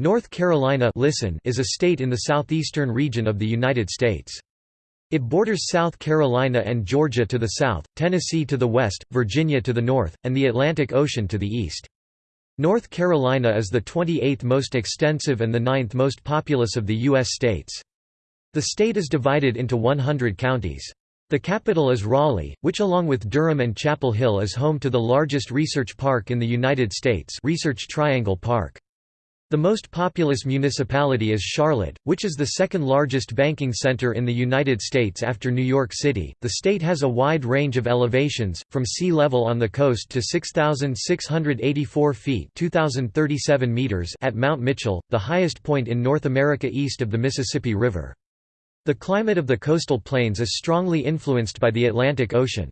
North Carolina listen is a state in the southeastern region of the United States. It borders South Carolina and Georgia to the south, Tennessee to the west, Virginia to the north, and the Atlantic Ocean to the east. North Carolina is the 28th most extensive and the 9th most populous of the U.S. states. The state is divided into 100 counties. The capital is Raleigh, which along with Durham and Chapel Hill is home to the largest research park in the United States Research Triangle Park. The most populous municipality is Charlotte, which is the second largest banking center in the United States after New York City. The state has a wide range of elevations, from sea level on the coast to 6,684 feet (2,037 meters) at Mount Mitchell, the highest point in North America east of the Mississippi River. The climate of the coastal plains is strongly influenced by the Atlantic Ocean.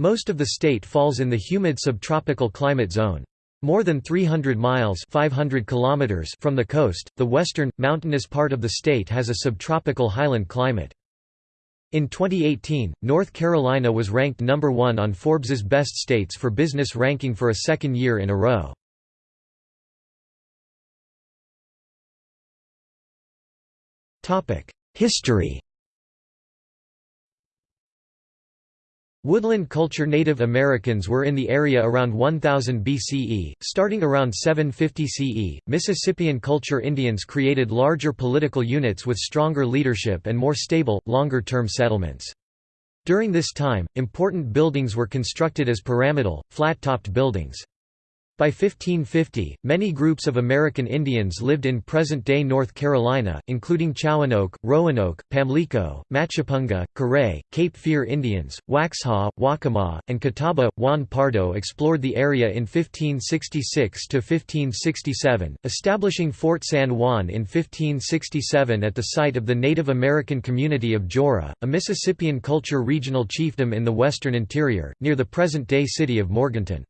Most of the state falls in the humid subtropical climate zone. More than 300 miles 500 kilometers from the coast, the western, mountainous part of the state has a subtropical highland climate. In 2018, North Carolina was ranked number one on Forbes's Best States for Business ranking for a second year in a row. History Woodland culture Native Americans were in the area around 1000 BCE, starting around 750 CE. Mississippian culture Indians created larger political units with stronger leadership and more stable, longer term settlements. During this time, important buildings were constructed as pyramidal, flat topped buildings. By 1550, many groups of American Indians lived in present-day North Carolina, including Chowanoke, Roanoke, Pamlico, Machapunga, Coree, Cape Fear Indians, Waxhaw, Waccamaw, and Catawba. Juan Pardo explored the area in 1566–1567, establishing Fort San Juan in 1567 at the site of the Native American community of Joara, a Mississippian culture regional chiefdom in the western interior, near the present-day city of Morganton.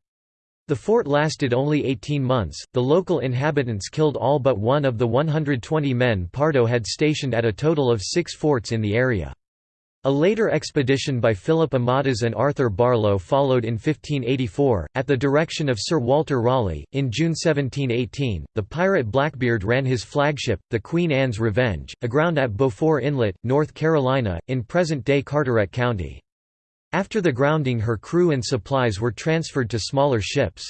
The fort lasted only 18 months, the local inhabitants killed all but one of the 120 men Pardo had stationed at a total of six forts in the area. A later expedition by Philip Amadas and Arthur Barlow followed in 1584, at the direction of Sir Walter Raleigh. In June 1718, the pirate Blackbeard ran his flagship, the Queen Anne's Revenge, aground at Beaufort Inlet, North Carolina, in present day Carteret County. After the grounding her crew and supplies were transferred to smaller ships.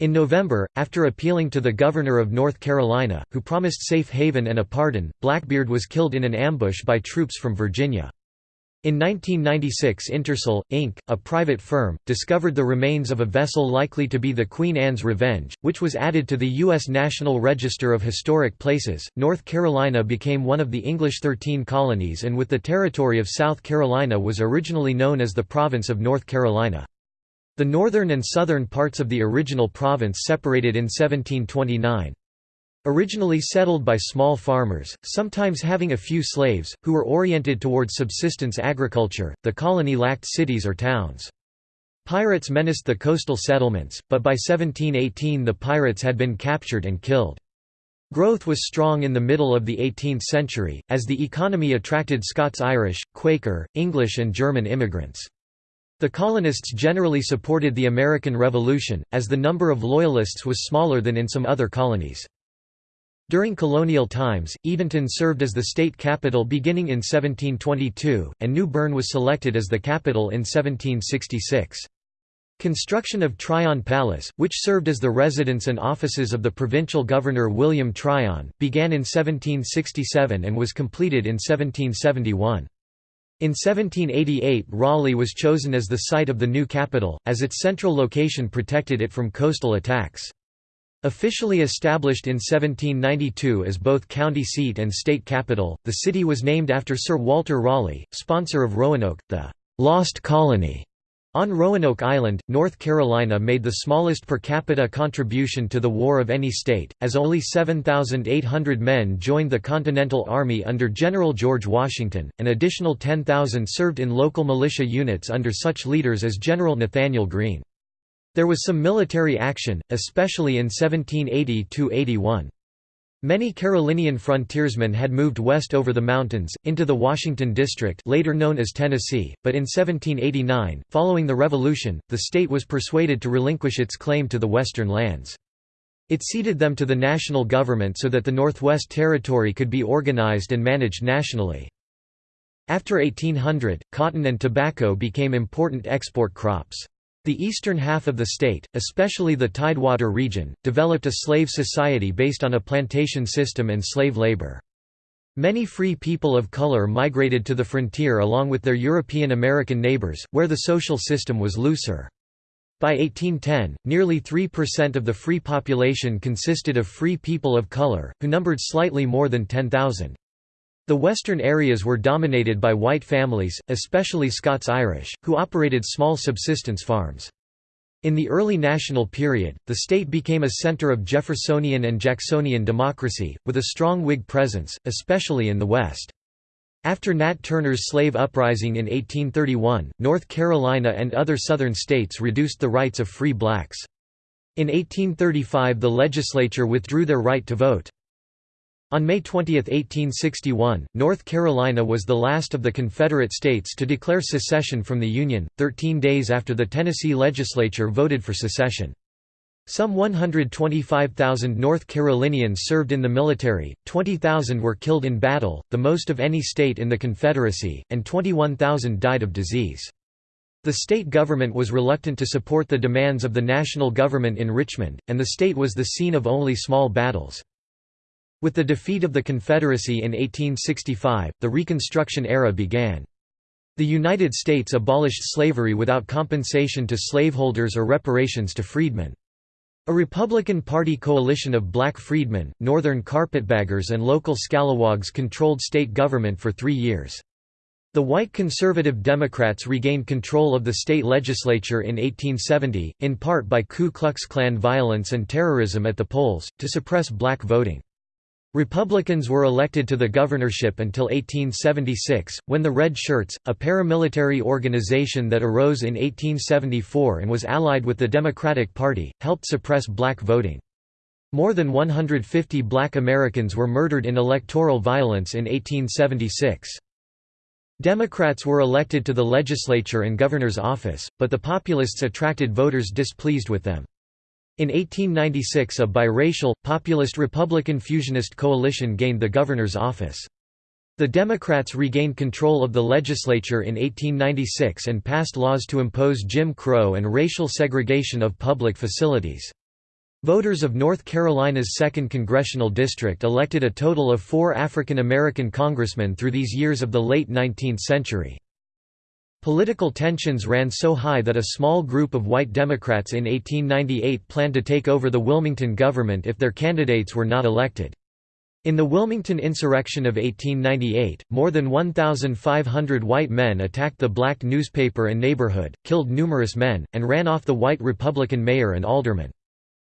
In November, after appealing to the governor of North Carolina, who promised safe haven and a pardon, Blackbeard was killed in an ambush by troops from Virginia. In 1996 Intersal, Inc., a private firm, discovered the remains of a vessel likely to be the Queen Anne's Revenge, which was added to the U.S. National Register of Historic Places. North Carolina became one of the English Thirteen Colonies and with the territory of South Carolina was originally known as the Province of North Carolina. The northern and southern parts of the original province separated in 1729. Originally settled by small farmers, sometimes having a few slaves, who were oriented towards subsistence agriculture, the colony lacked cities or towns. Pirates menaced the coastal settlements, but by 1718 the pirates had been captured and killed. Growth was strong in the middle of the 18th century, as the economy attracted Scots-Irish, Quaker, English and German immigrants. The colonists generally supported the American Revolution, as the number of Loyalists was smaller than in some other colonies. During colonial times, Edenton served as the state capital beginning in 1722, and New Bern was selected as the capital in 1766. Construction of Tryon Palace, which served as the residence and offices of the provincial governor William Tryon, began in 1767 and was completed in 1771. In 1788 Raleigh was chosen as the site of the new capital, as its central location protected it from coastal attacks. Officially established in 1792 as both county seat and state capital, the city was named after Sir Walter Raleigh, sponsor of Roanoke, the «Lost Colony». On Roanoke Island, North Carolina made the smallest per capita contribution to the war of any state, as only 7,800 men joined the Continental Army under General George Washington, an additional 10,000 served in local militia units under such leaders as General Nathanael Greene. There was some military action, especially in 1780–81. Many Carolinian frontiersmen had moved west over the mountains, into the Washington District later known as Tennessee, but in 1789, following the Revolution, the state was persuaded to relinquish its claim to the western lands. It ceded them to the national government so that the Northwest Territory could be organized and managed nationally. After 1800, cotton and tobacco became important export crops. The eastern half of the state, especially the Tidewater region, developed a slave society based on a plantation system and slave labor. Many free people of color migrated to the frontier along with their European American neighbors, where the social system was looser. By 1810, nearly 3% of the free population consisted of free people of color, who numbered slightly more than 10,000. The western areas were dominated by white families, especially Scots-Irish, who operated small subsistence farms. In the early national period, the state became a center of Jeffersonian and Jacksonian democracy, with a strong Whig presence, especially in the West. After Nat Turner's slave uprising in 1831, North Carolina and other Southern states reduced the rights of free blacks. In 1835 the legislature withdrew their right to vote. On May 20, 1861, North Carolina was the last of the Confederate states to declare secession from the Union, 13 days after the Tennessee legislature voted for secession. Some 125,000 North Carolinians served in the military, 20,000 were killed in battle, the most of any state in the Confederacy, and 21,000 died of disease. The state government was reluctant to support the demands of the national government in Richmond, and the state was the scene of only small battles. With the defeat of the Confederacy in 1865, the Reconstruction era began. The United States abolished slavery without compensation to slaveholders or reparations to freedmen. A Republican Party coalition of black freedmen, Northern carpetbaggers and local scalawags controlled state government for three years. The white conservative Democrats regained control of the state legislature in 1870, in part by Ku Klux Klan violence and terrorism at the polls, to suppress black voting. Republicans were elected to the governorship until 1876, when the Red Shirts, a paramilitary organization that arose in 1874 and was allied with the Democratic Party, helped suppress black voting. More than 150 black Americans were murdered in electoral violence in 1876. Democrats were elected to the legislature and governor's office, but the populists attracted voters displeased with them. In 1896 a biracial, populist Republican fusionist coalition gained the governor's office. The Democrats regained control of the legislature in 1896 and passed laws to impose Jim Crow and racial segregation of public facilities. Voters of North Carolina's 2nd Congressional District elected a total of four African American congressmen through these years of the late 19th century. Political tensions ran so high that a small group of white Democrats in 1898 planned to take over the Wilmington government if their candidates were not elected. In the Wilmington insurrection of 1898, more than 1,500 white men attacked the black newspaper and neighborhood, killed numerous men, and ran off the white Republican mayor and aldermen.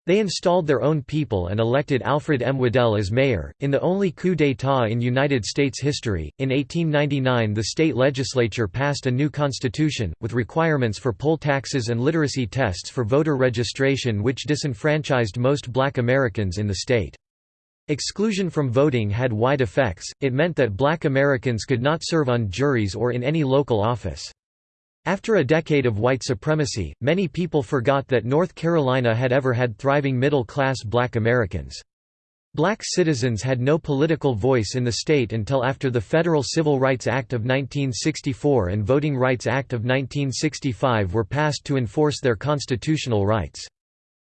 They installed their own people and elected Alfred M. Waddell as mayor, in the only coup d'état in United States history. In 1899, the state legislature passed a new constitution, with requirements for poll taxes and literacy tests for voter registration, which disenfranchised most black Americans in the state. Exclusion from voting had wide effects, it meant that black Americans could not serve on juries or in any local office. After a decade of white supremacy, many people forgot that North Carolina had ever had thriving middle-class black Americans. Black citizens had no political voice in the state until after the Federal Civil Rights Act of 1964 and Voting Rights Act of 1965 were passed to enforce their constitutional rights.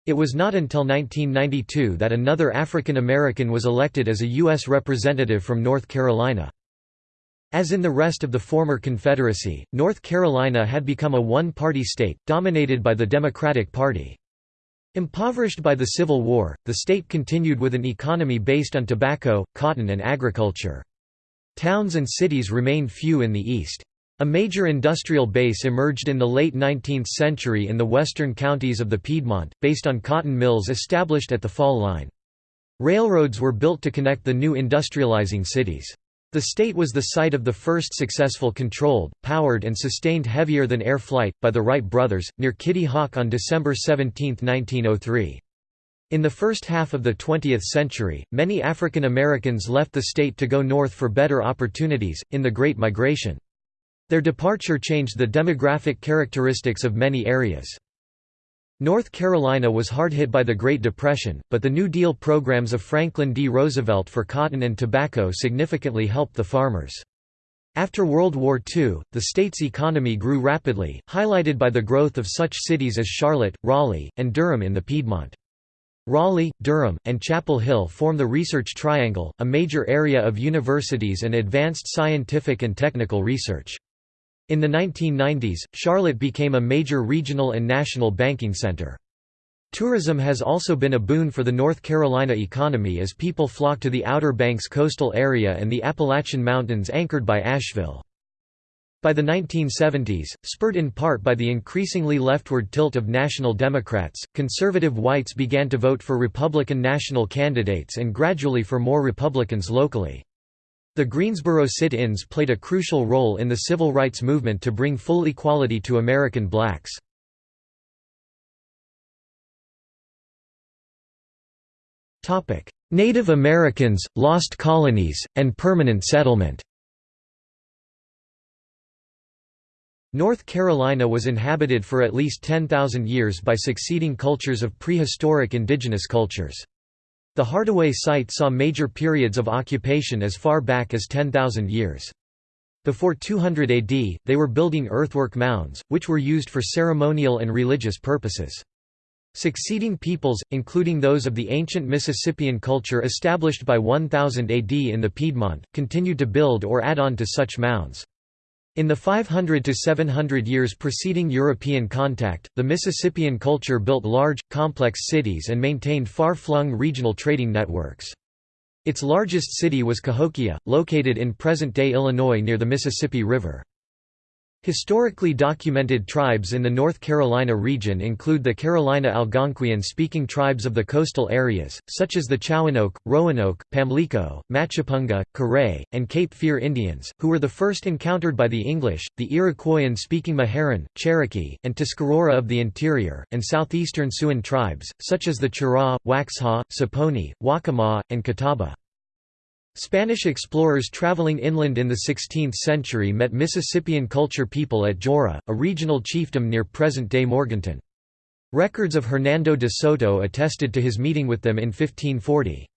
It was not until 1992 that another African American was elected as a U.S. representative from North Carolina. As in the rest of the former Confederacy, North Carolina had become a one-party state, dominated by the Democratic Party. Impoverished by the Civil War, the state continued with an economy based on tobacco, cotton and agriculture. Towns and cities remained few in the east. A major industrial base emerged in the late 19th century in the western counties of the Piedmont, based on cotton mills established at the Fall Line. Railroads were built to connect the new industrializing cities. The state was the site of the first successful controlled, powered and sustained heavier-than-air flight, by the Wright brothers, near Kitty Hawk on December 17, 1903. In the first half of the 20th century, many African Americans left the state to go north for better opportunities, in the Great Migration. Their departure changed the demographic characteristics of many areas. North Carolina was hard hit by the Great Depression, but the New Deal programs of Franklin D. Roosevelt for cotton and tobacco significantly helped the farmers. After World War II, the state's economy grew rapidly, highlighted by the growth of such cities as Charlotte, Raleigh, and Durham in the Piedmont. Raleigh, Durham, and Chapel Hill form the Research Triangle, a major area of universities and advanced scientific and technical research. In the 1990s, Charlotte became a major regional and national banking center. Tourism has also been a boon for the North Carolina economy as people flock to the Outer Banks coastal area and the Appalachian Mountains anchored by Asheville. By the 1970s, spurred in part by the increasingly leftward tilt of national Democrats, conservative whites began to vote for Republican national candidates and gradually for more Republicans locally. The Greensboro sit-ins played a crucial role in the civil rights movement to bring full equality to American blacks. Native Americans, lost colonies, and permanent settlement North Carolina was inhabited for at least 10,000 years by succeeding cultures of prehistoric indigenous cultures. The Hardaway site saw major periods of occupation as far back as 10,000 years. Before 200 AD, they were building earthwork mounds, which were used for ceremonial and religious purposes. Succeeding peoples, including those of the ancient Mississippian culture established by 1000 AD in the Piedmont, continued to build or add on to such mounds. In the 500 to 700 years preceding European contact, the Mississippian culture built large, complex cities and maintained far-flung regional trading networks. Its largest city was Cahokia, located in present-day Illinois near the Mississippi River. Historically documented tribes in the North Carolina region include the Carolina Algonquian-speaking tribes of the coastal areas, such as the Chowanoke, Roanoke, Pamlico, Machapunga, Coree, and Cape Fear Indians, who were the first encountered by the English, the Iroquoian-speaking Meherrin, Cherokee, and Tuscarora of the interior, and southeastern Siouan tribes, such as the Cheraw, Waxhaw, Saponi, Waccamaw, and Catawba. Spanish explorers traveling inland in the 16th century met Mississippian culture people at Joara, a regional chiefdom near present-day Morganton. Records of Hernando de Soto attested to his meeting with them in 1540.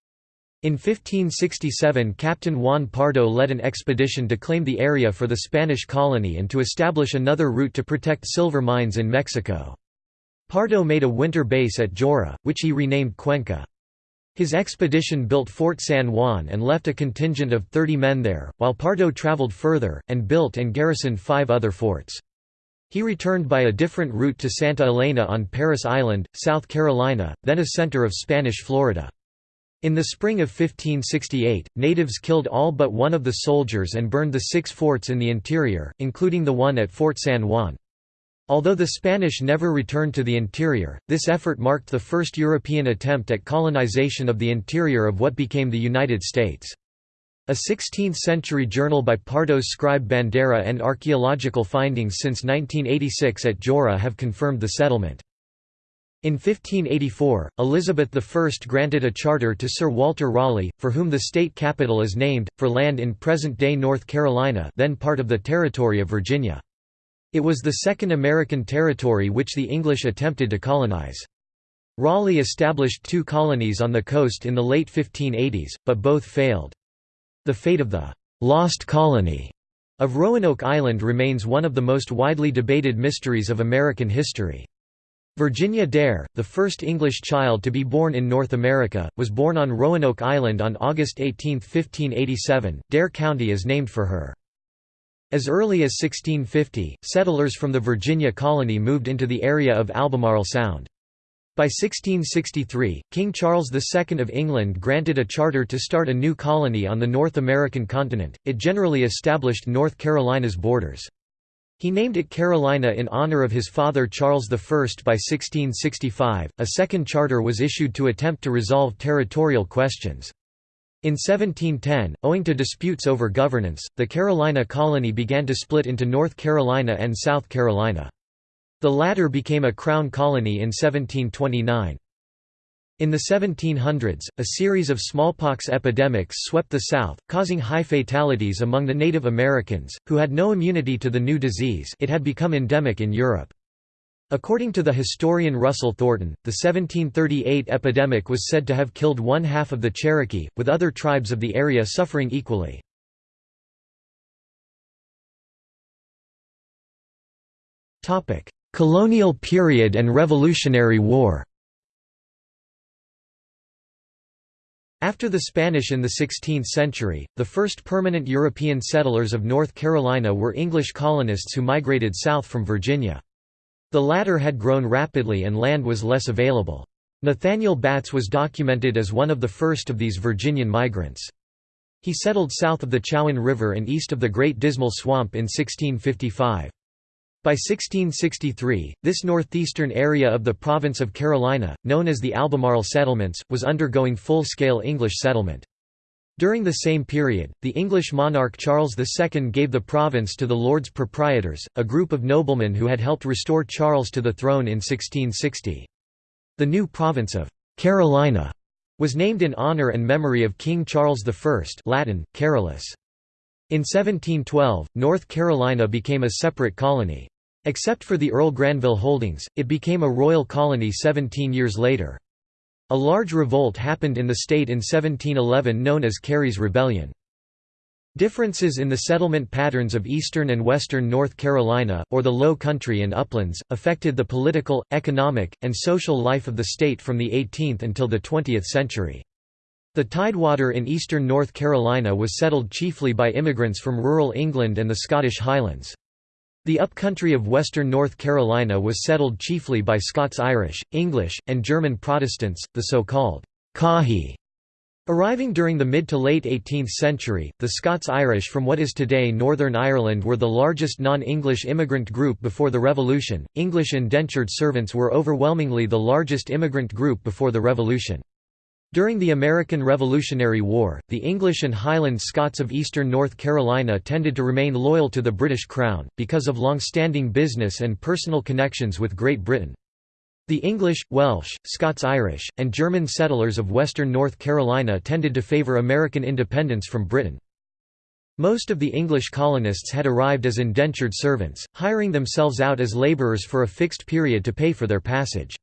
In 1567 Captain Juan Pardo led an expedition to claim the area for the Spanish colony and to establish another route to protect silver mines in Mexico. Pardo made a winter base at Joara, which he renamed Cuenca. His expedition built Fort San Juan and left a contingent of 30 men there, while Pardo traveled further, and built and garrisoned five other forts. He returned by a different route to Santa Elena on Parris Island, South Carolina, then a center of Spanish Florida. In the spring of 1568, natives killed all but one of the soldiers and burned the six forts in the interior, including the one at Fort San Juan. Although the Spanish never returned to the interior, this effort marked the first European attempt at colonization of the interior of what became the United States. A 16th-century journal by Pardo's scribe Bandera and archaeological findings since 1986 at Joara have confirmed the settlement. In 1584, Elizabeth I granted a charter to Sir Walter Raleigh, for whom the state capital is named, for land in present-day North Carolina then part of the territory of Virginia. It was the second American territory which the English attempted to colonize. Raleigh established two colonies on the coast in the late 1580s, but both failed. The fate of the «lost colony» of Roanoke Island remains one of the most widely debated mysteries of American history. Virginia Dare, the first English child to be born in North America, was born on Roanoke Island on August 18, 1587. Dare County is named for her. As early as 1650, settlers from the Virginia colony moved into the area of Albemarle Sound. By 1663, King Charles II of England granted a charter to start a new colony on the North American continent, it generally established North Carolina's borders. He named it Carolina in honor of his father Charles I. By 1665, a second charter was issued to attempt to resolve territorial questions. In 1710, owing to disputes over governance, the Carolina colony began to split into North Carolina and South Carolina. The latter became a crown colony in 1729. In the 1700s, a series of smallpox epidemics swept the South, causing high fatalities among the Native Americans, who had no immunity to the new disease it had become endemic in Europe. According to the historian Russell Thornton, the 1738 epidemic was said to have killed one half of the Cherokee, with other tribes of the area suffering equally. Colonial period and Revolutionary War After the Spanish in the 16th century, the first permanent European settlers of North Carolina were English colonists who migrated south from Virginia. The latter had grown rapidly and land was less available. Nathaniel Batts was documented as one of the first of these Virginian migrants. He settled south of the Chowan River and east of the Great Dismal Swamp in 1655. By 1663, this northeastern area of the province of Carolina, known as the Albemarle Settlements, was undergoing full-scale English settlement. During the same period, the English monarch Charles II gave the province to the Lords Proprietors, a group of noblemen who had helped restore Charles to the throne in 1660. The new province of Carolina was named in honour and memory of King Charles I Latin, Carolus. In 1712, North Carolina became a separate colony. Except for the Earl Granville holdings, it became a royal colony 17 years later. A large revolt happened in the state in 1711 known as Cary's Rebellion. Differences in the settlement patterns of eastern and western North Carolina, or the Low Country and uplands, affected the political, economic, and social life of the state from the 18th until the 20th century. The Tidewater in eastern North Carolina was settled chiefly by immigrants from rural England and the Scottish Highlands. The upcountry of western North Carolina was settled chiefly by Scots-Irish, English, and German Protestants, the so-called Cohee. Arriving during the mid to late 18th century, the Scots-Irish from what is today Northern Ireland were the largest non-English immigrant group before the Revolution. English indentured servants were overwhelmingly the largest immigrant group before the Revolution. During the American Revolutionary War, the English and Highland Scots of eastern North Carolina tended to remain loyal to the British Crown, because of long-standing business and personal connections with Great Britain. The English, Welsh, Scots-Irish, and German settlers of western North Carolina tended to favour American independence from Britain. Most of the English colonists had arrived as indentured servants, hiring themselves out as labourers for a fixed period to pay for their passage.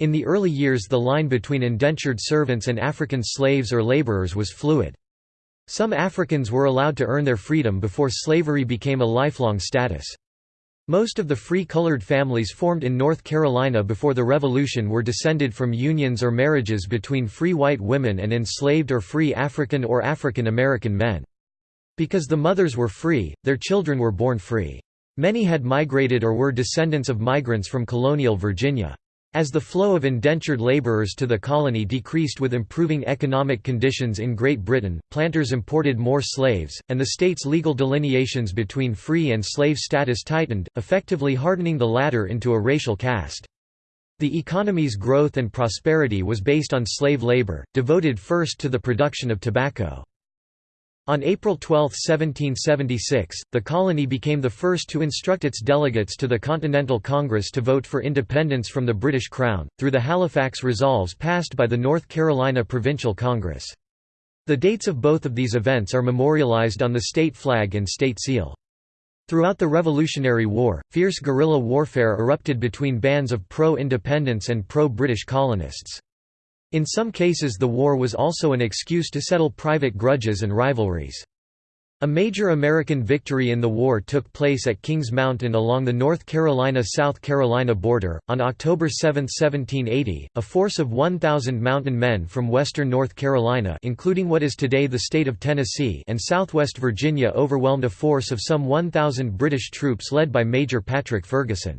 In the early years the line between indentured servants and African slaves or laborers was fluid. Some Africans were allowed to earn their freedom before slavery became a lifelong status. Most of the free colored families formed in North Carolina before the Revolution were descended from unions or marriages between free white women and enslaved or free African or African American men. Because the mothers were free, their children were born free. Many had migrated or were descendants of migrants from colonial Virginia. As the flow of indentured labourers to the colony decreased with improving economic conditions in Great Britain, planters imported more slaves, and the state's legal delineations between free and slave status tightened, effectively hardening the latter into a racial caste. The economy's growth and prosperity was based on slave labor, devoted first to the production of tobacco. On April 12, 1776, the colony became the first to instruct its delegates to the Continental Congress to vote for independence from the British Crown, through the Halifax Resolves passed by the North Carolina Provincial Congress. The dates of both of these events are memorialized on the state flag and state seal. Throughout the Revolutionary War, fierce guerrilla warfare erupted between bands of pro-independence and pro-British colonists. In some cases the war was also an excuse to settle private grudges and rivalries. A major American victory in the war took place at Kings Mountain along the North Carolina–South Carolina border. On October 7, 1780, a force of 1,000 mountain men from western North Carolina including what is today the state of Tennessee and southwest Virginia overwhelmed a force of some 1,000 British troops led by Major Patrick Ferguson.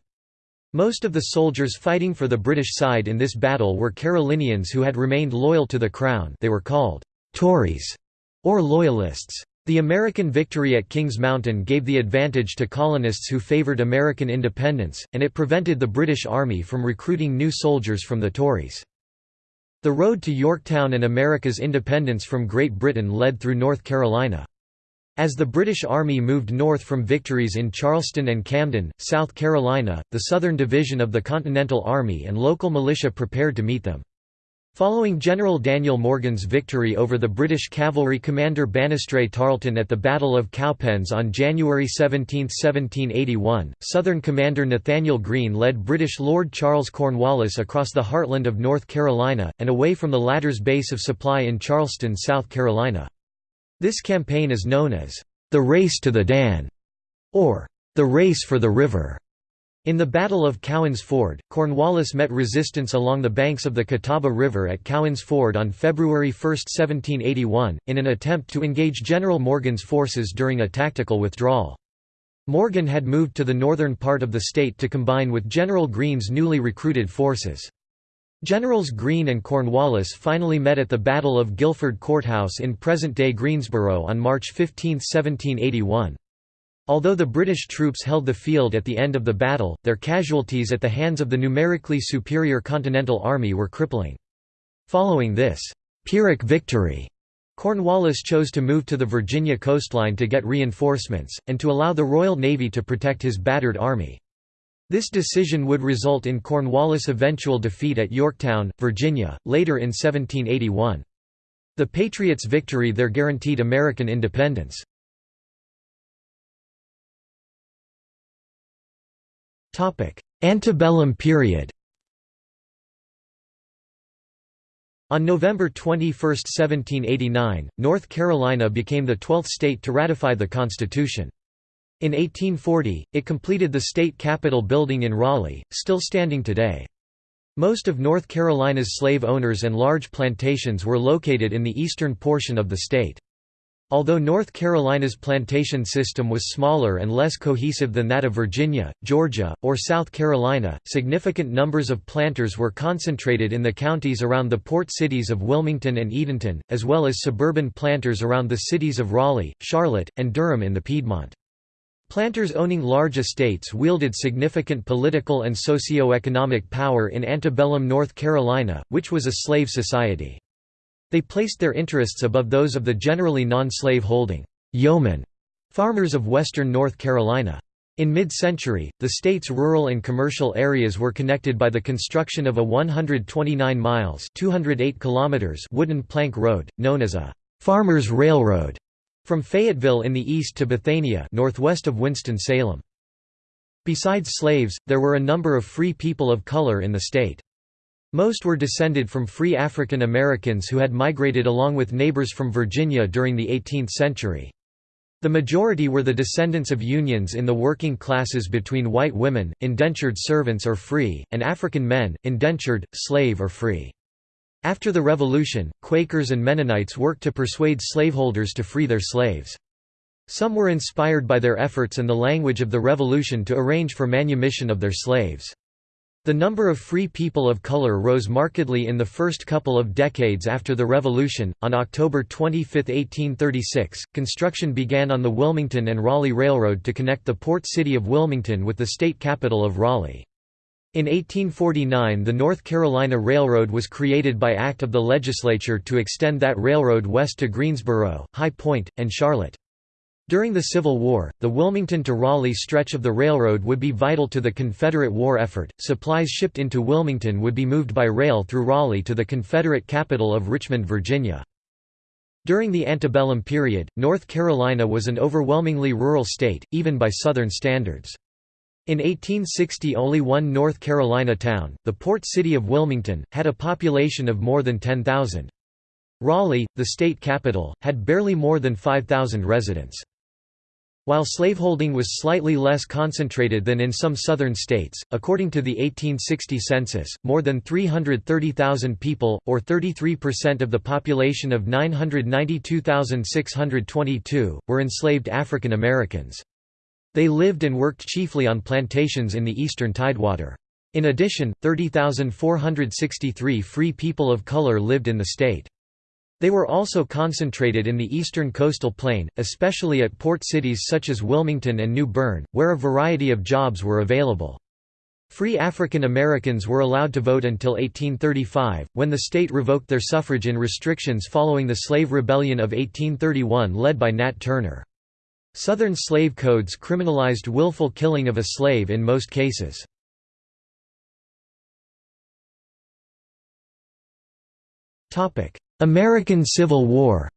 Most of the soldiers fighting for the British side in this battle were Carolinians who had remained loyal to the Crown they were called «Tories» or Loyalists. The American victory at Kings Mountain gave the advantage to colonists who favored American independence, and it prevented the British Army from recruiting new soldiers from the Tories. The road to Yorktown and America's independence from Great Britain led through North Carolina. As the British Army moved north from victories in Charleston and Camden, South Carolina, the Southern Division of the Continental Army and local militia prepared to meet them. Following General Daniel Morgan's victory over the British cavalry commander Banastre Tarleton at the Battle of Cowpens on January 17, 1781, Southern commander Nathaniel Greene led British Lord Charles Cornwallis across the heartland of North Carolina, and away from the latter's base of supply in Charleston, South Carolina. This campaign is known as, "...the Race to the Dan", or "...the Race for the River". In the Battle of Cowan's Ford, Cornwallis met resistance along the banks of the Catawba River at Cowan's Ford on February 1, 1781, in an attempt to engage General Morgan's forces during a tactical withdrawal. Morgan had moved to the northern part of the state to combine with General Greene's newly recruited forces. Generals Greene and Cornwallis finally met at the Battle of Guilford Courthouse in present-day Greensboro on March 15, 1781. Although the British troops held the field at the end of the battle, their casualties at the hands of the numerically superior Continental Army were crippling. Following this Pyrrhic victory, Cornwallis chose to move to the Virginia coastline to get reinforcements, and to allow the Royal Navy to protect his battered army. This decision would result in Cornwallis' eventual defeat at Yorktown, Virginia, later in 1781. The Patriots' victory there guaranteed American independence. Antebellum period On November 21, 1789, North Carolina became the twelfth state to ratify the Constitution. In 1840, it completed the state capitol building in Raleigh, still standing today. Most of North Carolina's slave owners and large plantations were located in the eastern portion of the state. Although North Carolina's plantation system was smaller and less cohesive than that of Virginia, Georgia, or South Carolina, significant numbers of planters were concentrated in the counties around the port cities of Wilmington and Edenton, as well as suburban planters around the cities of Raleigh, Charlotte, and Durham in the Piedmont. Planters owning large estates wielded significant political and socio-economic power in antebellum North Carolina, which was a slave society. They placed their interests above those of the generally non-slave holding yeomen farmers of western North Carolina. In mid-century, the state's rural and commercial areas were connected by the construction of a 129 miles 208 kilometers wooden plank road, known as a «farmers' railroad», from Fayetteville in the east to Bethania northwest of Winston-Salem. Besides slaves, there were a number of free people of color in the state. Most were descended from free African Americans who had migrated along with neighbors from Virginia during the 18th century. The majority were the descendants of unions in the working classes between white women, indentured servants or free, and African men, indentured, slave or free. After the Revolution, Quakers and Mennonites worked to persuade slaveholders to free their slaves. Some were inspired by their efforts and the language of the Revolution to arrange for manumission of their slaves. The number of free people of color rose markedly in the first couple of decades after the Revolution. On October 25, 1836, construction began on the Wilmington and Raleigh Railroad to connect the port city of Wilmington with the state capital of Raleigh. In 1849 the North Carolina Railroad was created by act of the legislature to extend that railroad west to Greensboro, High Point, and Charlotte. During the Civil War, the Wilmington to Raleigh stretch of the railroad would be vital to the Confederate war effort. Supplies shipped into Wilmington would be moved by rail through Raleigh to the Confederate capital of Richmond, Virginia. During the antebellum period, North Carolina was an overwhelmingly rural state, even by Southern standards. In 1860 only one North Carolina town, the port city of Wilmington, had a population of more than 10,000. Raleigh, the state capital, had barely more than 5,000 residents. While slaveholding was slightly less concentrated than in some southern states, according to the 1860 census, more than 330,000 people, or 33% of the population of 992,622, were enslaved African Americans. They lived and worked chiefly on plantations in the eastern Tidewater. In addition, 30,463 free people of color lived in the state. They were also concentrated in the eastern coastal plain, especially at port cities such as Wilmington and New Bern, where a variety of jobs were available. Free African Americans were allowed to vote until 1835, when the state revoked their suffrage in restrictions following the Slave Rebellion of 1831 led by Nat Turner. Southern slave codes criminalized willful killing of a slave in most cases. American Civil War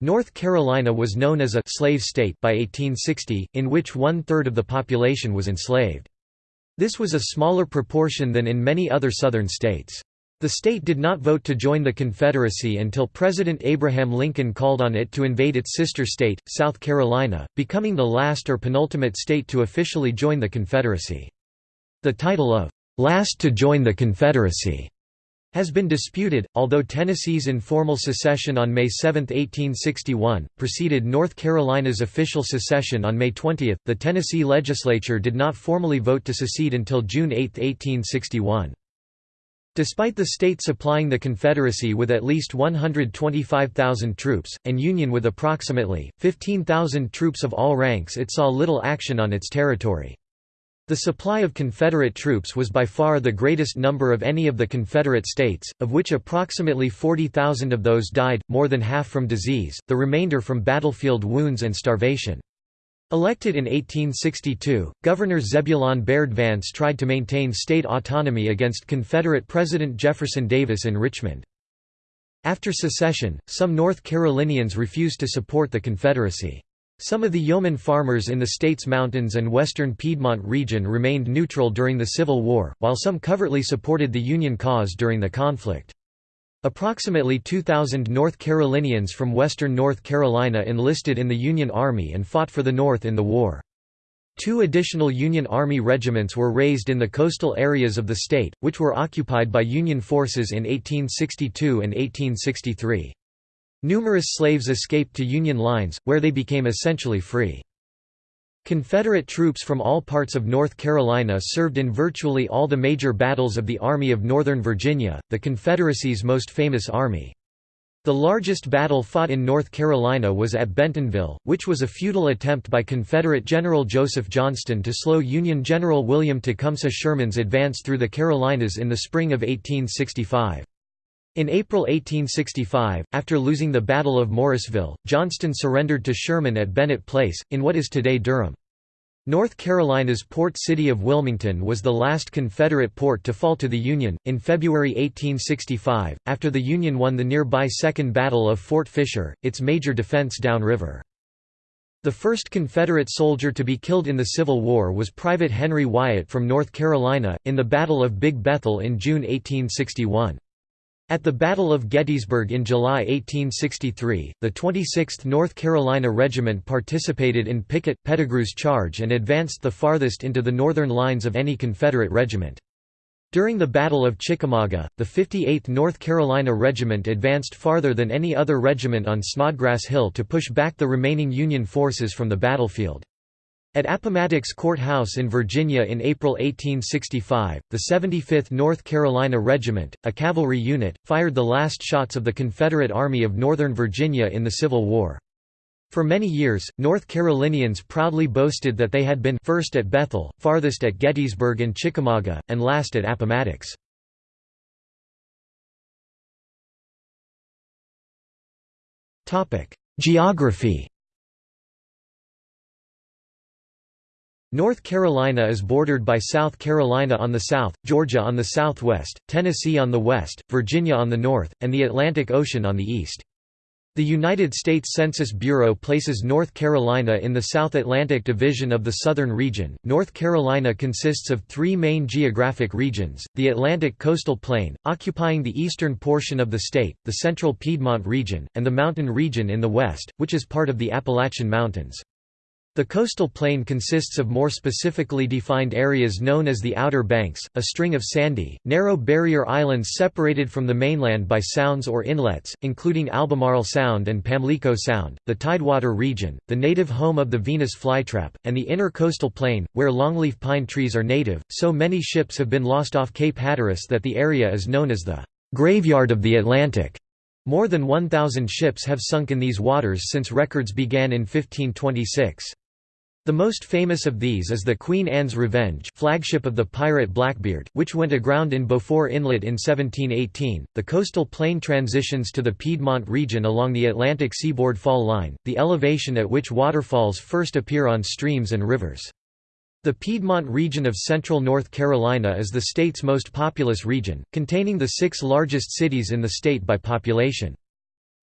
North Carolina was known as a «slave state» by 1860, in which one-third of the population was enslaved. This was a smaller proportion than in many other Southern states. The state did not vote to join the Confederacy until President Abraham Lincoln called on it to invade its sister state, South Carolina, becoming the last or penultimate state to officially join the Confederacy. The title of last to join the Confederacy has been disputed, although Tennessee's informal secession on May 7, 1861, preceded North Carolina's official secession on May 20. The Tennessee legislature did not formally vote to secede until June 8, 1861. Despite the state supplying the Confederacy with at least 125,000 troops, and Union with approximately, 15,000 troops of all ranks it saw little action on its territory. The supply of Confederate troops was by far the greatest number of any of the Confederate states, of which approximately 40,000 of those died, more than half from disease, the remainder from battlefield wounds and starvation. Elected in 1862, Governor Zebulon Baird Vance tried to maintain state autonomy against Confederate President Jefferson Davis in Richmond. After secession, some North Carolinians refused to support the Confederacy. Some of the yeoman farmers in the state's mountains and western Piedmont region remained neutral during the Civil War, while some covertly supported the Union cause during the conflict. Approximately 2,000 North Carolinians from western North Carolina enlisted in the Union Army and fought for the North in the war. Two additional Union Army regiments were raised in the coastal areas of the state, which were occupied by Union forces in 1862 and 1863. Numerous slaves escaped to Union lines, where they became essentially free. Confederate troops from all parts of North Carolina served in virtually all the major battles of the Army of Northern Virginia, the Confederacy's most famous army. The largest battle fought in North Carolina was at Bentonville, which was a futile attempt by Confederate General Joseph Johnston to slow Union General William Tecumseh Sherman's advance through the Carolinas in the spring of 1865. In April 1865, after losing the Battle of Morrisville, Johnston surrendered to Sherman at Bennett Place, in what is today Durham. North Carolina's port city of Wilmington was the last Confederate port to fall to the Union. In February 1865, after the Union won the nearby Second Battle of Fort Fisher, its major defense downriver. The first Confederate soldier to be killed in the Civil War was Private Henry Wyatt from North Carolina, in the Battle of Big Bethel in June 1861. At the Battle of Gettysburg in July 1863, the 26th North Carolina Regiment participated in Pickett, Pettigrew's charge and advanced the farthest into the northern lines of any Confederate regiment. During the Battle of Chickamauga, the 58th North Carolina Regiment advanced farther than any other regiment on Snodgrass Hill to push back the remaining Union forces from the battlefield. At Appomattox Courthouse in Virginia in April 1865, the 75th North Carolina Regiment, a cavalry unit, fired the last shots of the Confederate Army of Northern Virginia in the Civil War. For many years, North Carolinians proudly boasted that they had been first at Bethel, farthest at Gettysburg and Chickamauga, and last at Appomattox. Geography North Carolina is bordered by South Carolina on the south, Georgia on the southwest, Tennessee on the west, Virginia on the north, and the Atlantic Ocean on the east. The United States Census Bureau places North Carolina in the South Atlantic Division of the Southern Region. North Carolina consists of three main geographic regions the Atlantic Coastal Plain, occupying the eastern portion of the state, the Central Piedmont region, and the Mountain region in the west, which is part of the Appalachian Mountains. The coastal plain consists of more specifically defined areas known as the Outer Banks, a string of sandy, narrow barrier islands separated from the mainland by sounds or inlets, including Albemarle Sound and Pamlico Sound, the Tidewater region, the native home of the Venus flytrap, and the inner coastal plain, where longleaf pine trees are native. So many ships have been lost off Cape Hatteras that the area is known as the graveyard of the Atlantic. More than 1,000 ships have sunk in these waters since records began in 1526. The most famous of these is the Queen Anne's Revenge flagship of the pirate Blackbeard, which went aground in Beaufort Inlet in 1718. The coastal plain transitions to the Piedmont region along the Atlantic seaboard fall line, the elevation at which waterfalls first appear on streams and rivers. The Piedmont region of central North Carolina is the state's most populous region, containing the six largest cities in the state by population.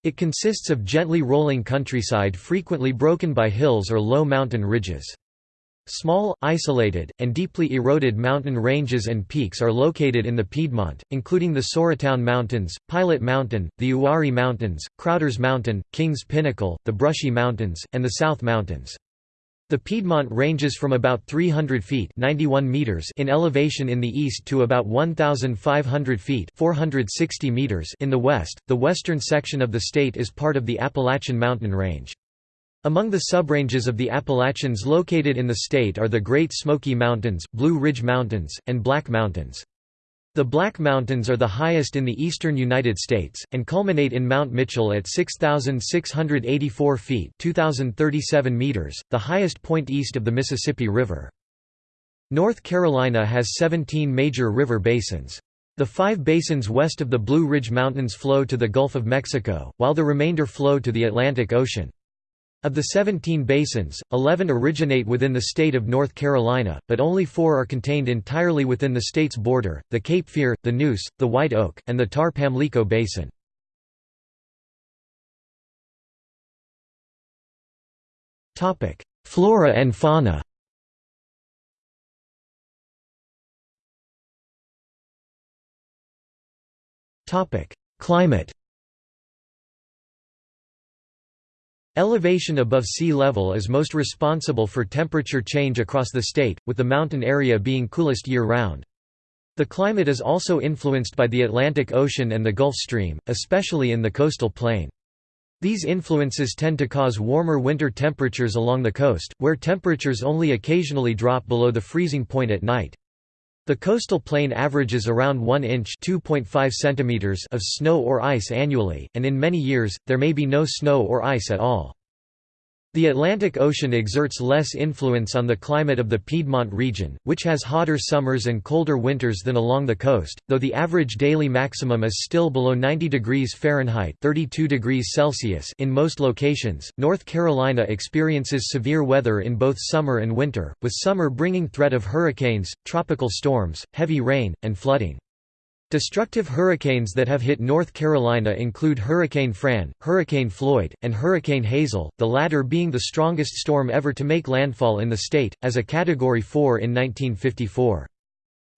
It consists of gently rolling countryside frequently broken by hills or low mountain ridges. Small, isolated, and deeply eroded mountain ranges and peaks are located in the Piedmont, including the Sauratown Mountains, Pilot Mountain, the Uwharrie Mountains, Crowders Mountain, Kings Pinnacle, the Brushy Mountains, and the South Mountains. The Piedmont ranges from about 300 feet 91 meters in elevation in the east to about 1,500 feet 460 meters in the west. The western section of the state is part of the Appalachian Mountain Range. Among the subranges of the Appalachians located in the state are the Great Smoky Mountains, Blue Ridge Mountains, and Black Mountains. The Black Mountains are the highest in the eastern United States, and culminate in Mount Mitchell at 6,684 feet 2,037 meters, the highest point east of the Mississippi River. North Carolina has 17 major river basins. The five basins west of the Blue Ridge Mountains flow to the Gulf of Mexico, while the remainder flow to the Atlantic Ocean. Of the 17 basins, 11 originate within the state of North Carolina, but only four are contained entirely within the state's border, the Cape Fear, the Neuse, the White Oak, and the Tar-Pamlico Basin. Flora and fauna Climate Elevation above sea level is most responsible for temperature change across the state, with the mountain area being coolest year-round. The climate is also influenced by the Atlantic Ocean and the Gulf Stream, especially in the coastal plain. These influences tend to cause warmer winter temperatures along the coast, where temperatures only occasionally drop below the freezing point at night. The coastal plain averages around 1 inch centimeters of snow or ice annually, and in many years, there may be no snow or ice at all. The Atlantic Ocean exerts less influence on the climate of the Piedmont region, which has hotter summers and colder winters than along the coast, though the average daily maximum is still below 90 degrees Fahrenheit (32 degrees Celsius) in most locations. North Carolina experiences severe weather in both summer and winter, with summer bringing threat of hurricanes, tropical storms, heavy rain, and flooding. Destructive hurricanes that have hit North Carolina include Hurricane Fran, Hurricane Floyd, and Hurricane Hazel, the latter being the strongest storm ever to make landfall in the state, as a Category 4 in 1954.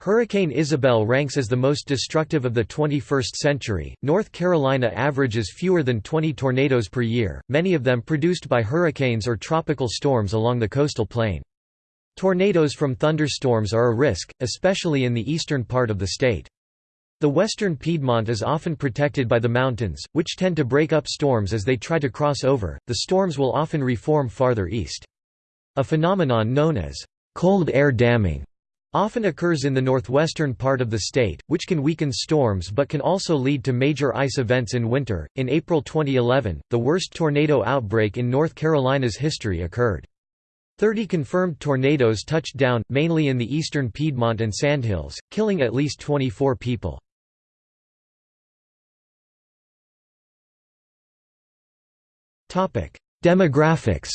Hurricane Isabel ranks as the most destructive of the 21st century. North Carolina averages fewer than 20 tornadoes per year, many of them produced by hurricanes or tropical storms along the coastal plain. Tornadoes from thunderstorms are a risk, especially in the eastern part of the state. The western Piedmont is often protected by the mountains, which tend to break up storms as they try to cross over. The storms will often reform farther east. A phenomenon known as cold air damming often occurs in the northwestern part of the state, which can weaken storms but can also lead to major ice events in winter. In April 2011, the worst tornado outbreak in North Carolina's history occurred. Thirty confirmed tornadoes touched down, mainly in the eastern Piedmont and Sandhills, killing at least 24 people. Demographics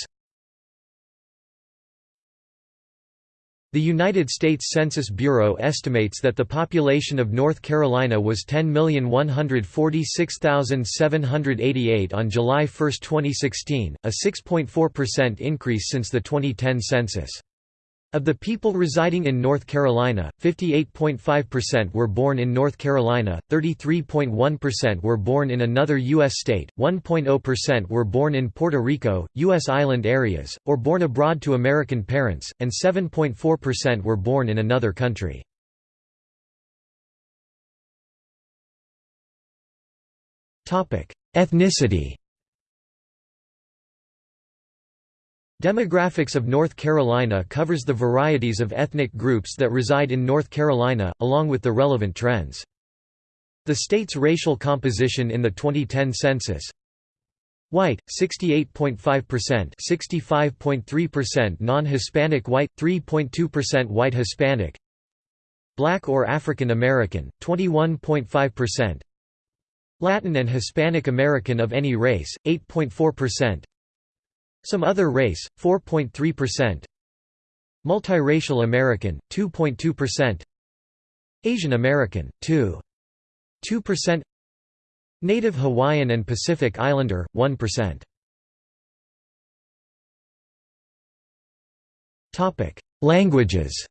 The United States Census Bureau estimates that the population of North Carolina was 10,146,788 on July 1, 2016, a 6.4% increase since the 2010 census. Of the people residing in North Carolina, 58.5% were born in North Carolina, 33.1% were born in another U.S. state, 1.0% were born in Puerto Rico, U.S. island areas, or born abroad to American parents, and 7.4% were born in another country. Ethnicity Demographics of North Carolina covers the varieties of ethnic groups that reside in North Carolina, along with the relevant trends. The state's racial composition in the 2010 census. White, 68.5% 65.3% non-Hispanic white, 3.2% white Hispanic. Black or African American, 21.5% Latin and Hispanic American of any race, 8.4% some other race, 4.3% Multiracial American, 2.2% Asian American, 2.2% Native Hawaiian and Pacific Islander, 1%. Languages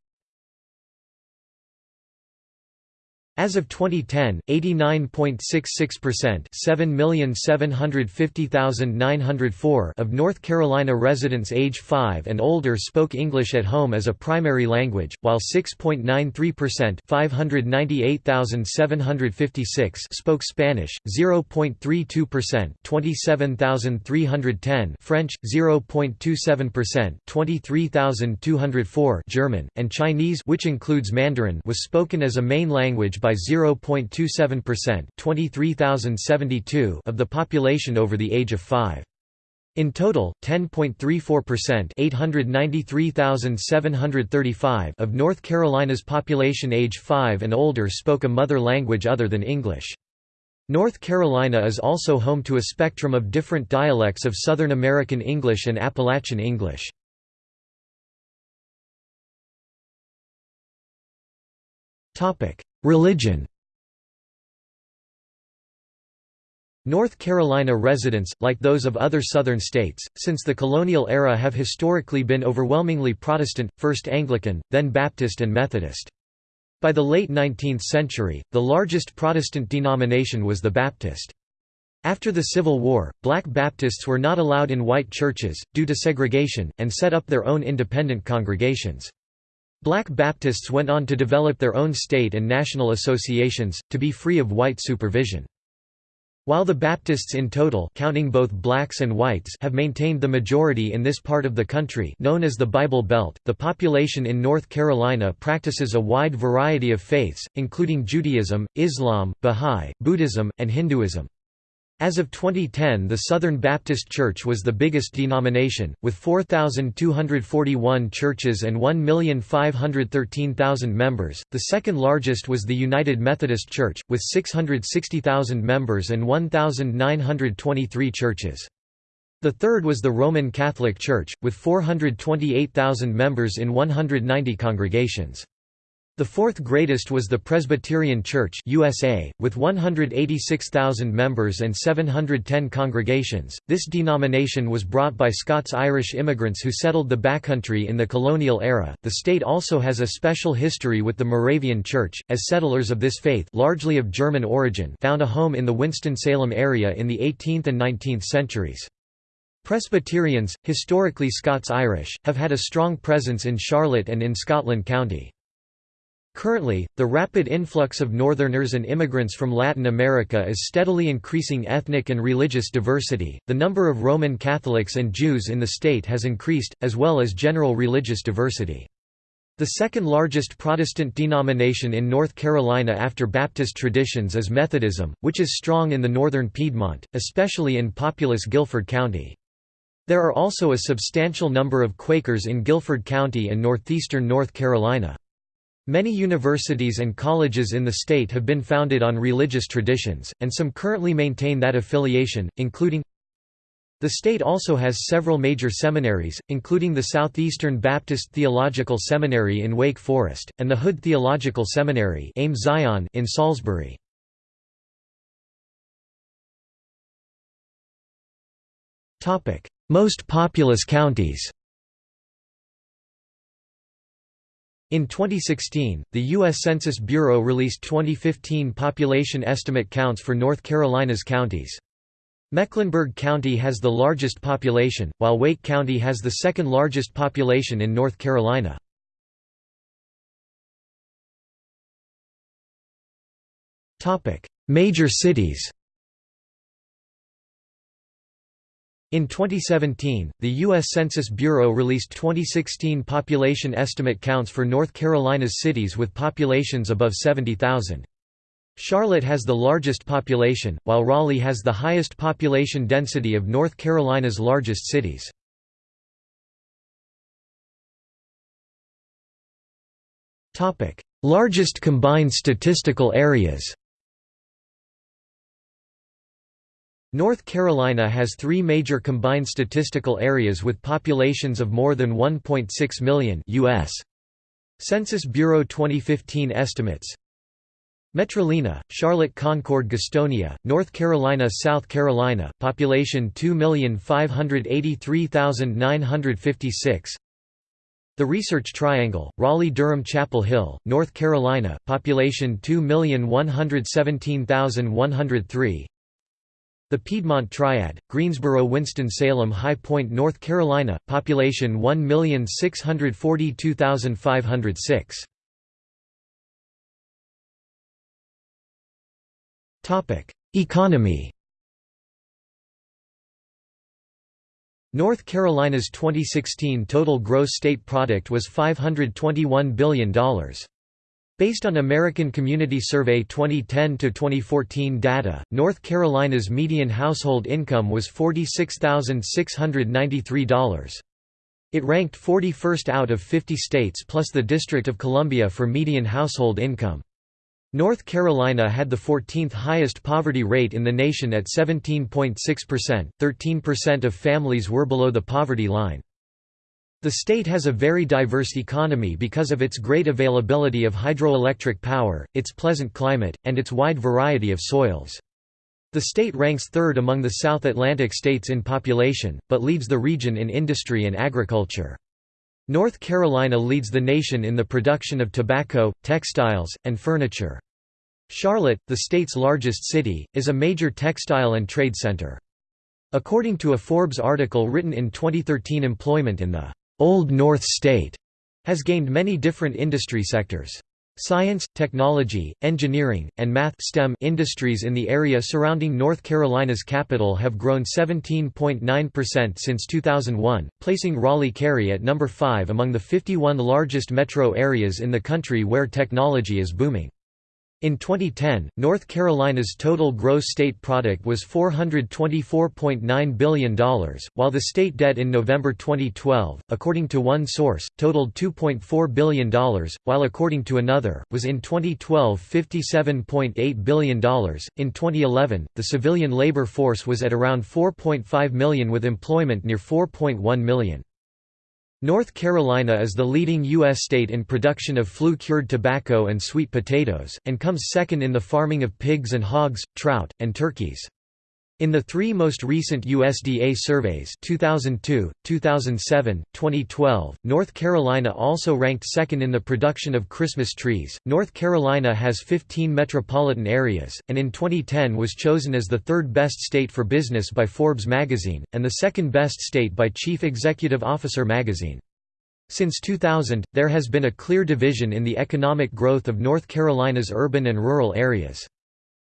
As of 2010, 89.66% 7,750,904 of North Carolina residents age 5 and older spoke English at home as a primary language, while 6.93% 598,756 spoke Spanish, 0.32% 27,310 French, 0.27% 23,204 German, and Chinese which includes Mandarin was spoken as a main language by 0.27% 23,072 of the population over the age of 5. In total, 10.34% 893,735 of North Carolina's population age 5 and older spoke a mother language other than English. North Carolina is also home to a spectrum of different dialects of Southern American English and Appalachian English. Religion North Carolina residents, like those of other southern states, since the colonial era have historically been overwhelmingly Protestant, first Anglican, then Baptist and Methodist. By the late 19th century, the largest Protestant denomination was the Baptist. After the Civil War, black Baptists were not allowed in white churches, due to segregation, and set up their own independent congregations. Black Baptists went on to develop their own state and national associations, to be free of white supervision. While the Baptists in total counting both blacks and whites have maintained the majority in this part of the country known as the Bible Belt, the population in North Carolina practices a wide variety of faiths, including Judaism, Islam, Bahá'í, Buddhism, and Hinduism. As of 2010 the Southern Baptist Church was the biggest denomination, with 4,241 churches and 1,513,000 members, the second largest was the United Methodist Church, with 660,000 members and 1,923 churches. The third was the Roman Catholic Church, with 428,000 members in 190 congregations. The fourth greatest was the Presbyterian Church USA, with 186,000 members and 710 congregations. This denomination was brought by Scots-Irish immigrants who settled the backcountry in the colonial era. The state also has a special history with the Moravian Church, as settlers of this faith, largely of German origin, found a home in the Winston-Salem area in the 18th and 19th centuries. Presbyterians, historically Scots-Irish, have had a strong presence in Charlotte and in Scotland County. Currently, the rapid influx of Northerners and immigrants from Latin America is steadily increasing ethnic and religious diversity. The number of Roman Catholics and Jews in the state has increased, as well as general religious diversity. The second largest Protestant denomination in North Carolina after Baptist traditions is Methodism, which is strong in the northern Piedmont, especially in populous Guilford County. There are also a substantial number of Quakers in Guilford County and northeastern North Carolina. Many universities and colleges in the state have been founded on religious traditions, and some currently maintain that affiliation, including the state also has several major seminaries, including the Southeastern Baptist Theological Seminary in Wake Forest, and the Hood Theological Seminary in Salisbury. Most populous counties In 2016, the U.S. Census Bureau released 2015 population estimate counts for North Carolina's counties. Mecklenburg County has the largest population, while Wake County has the second largest population in North Carolina. Major cities In 2017, the U.S. Census Bureau released 2016 population estimate counts for North Carolina's cities with populations above 70,000. Charlotte has the largest population, while Raleigh has the highest population density of North Carolina's largest cities. Largest combined statistical areas North Carolina has three major combined statistical areas with populations of more than 1.6 million US. Census Bureau 2015 estimates. Metrolina, Charlotte Concord Gastonia, North Carolina South Carolina, population 2,583,956 The Research Triangle, Raleigh-Durham Chapel Hill, North Carolina, population 2,117,103 the Piedmont Triad, Greensboro Winston-Salem High Point North Carolina, population 1,642,506 Topic: Economy North Carolina's 2016 total gross state product was $521 billion. Based on American Community Survey 2010–2014 data, North Carolina's median household income was $46,693. It ranked 41st out of 50 states plus the District of Columbia for median household income. North Carolina had the 14th highest poverty rate in the nation at 17.6%, 13% of families were below the poverty line. The state has a very diverse economy because of its great availability of hydroelectric power, its pleasant climate, and its wide variety of soils. The state ranks third among the South Atlantic states in population, but leads the region in industry and agriculture. North Carolina leads the nation in the production of tobacco, textiles, and furniture. Charlotte, the state's largest city, is a major textile and trade center. According to a Forbes article written in 2013 employment in the Old North State has gained many different industry sectors. Science, technology, engineering, and math STEM industries in the area surrounding North Carolina's capital have grown 17.9% since 2001, placing Raleigh-Cary at number 5 among the 51 largest metro areas in the country where technology is booming. In 2010, North Carolina's total gross state product was $424.9 billion, while the state debt in November 2012, according to one source, totaled $2.4 billion, while according to another, was in 2012 $57.8 billion. In 2011, the civilian labor force was at around 4.5 million with employment near 4.1 million. North Carolina is the leading U.S. state in production of flue-cured tobacco and sweet potatoes, and comes second in the farming of pigs and hogs, trout, and turkeys. In the three most recent USDA surveys 2002, 2007, 2012, North Carolina also ranked second in the production of Christmas trees. North Carolina has 15 metropolitan areas, and in 2010 was chosen as the third best state for business by Forbes magazine, and the second best state by Chief Executive Officer magazine. Since 2000, there has been a clear division in the economic growth of North Carolina's urban and rural areas.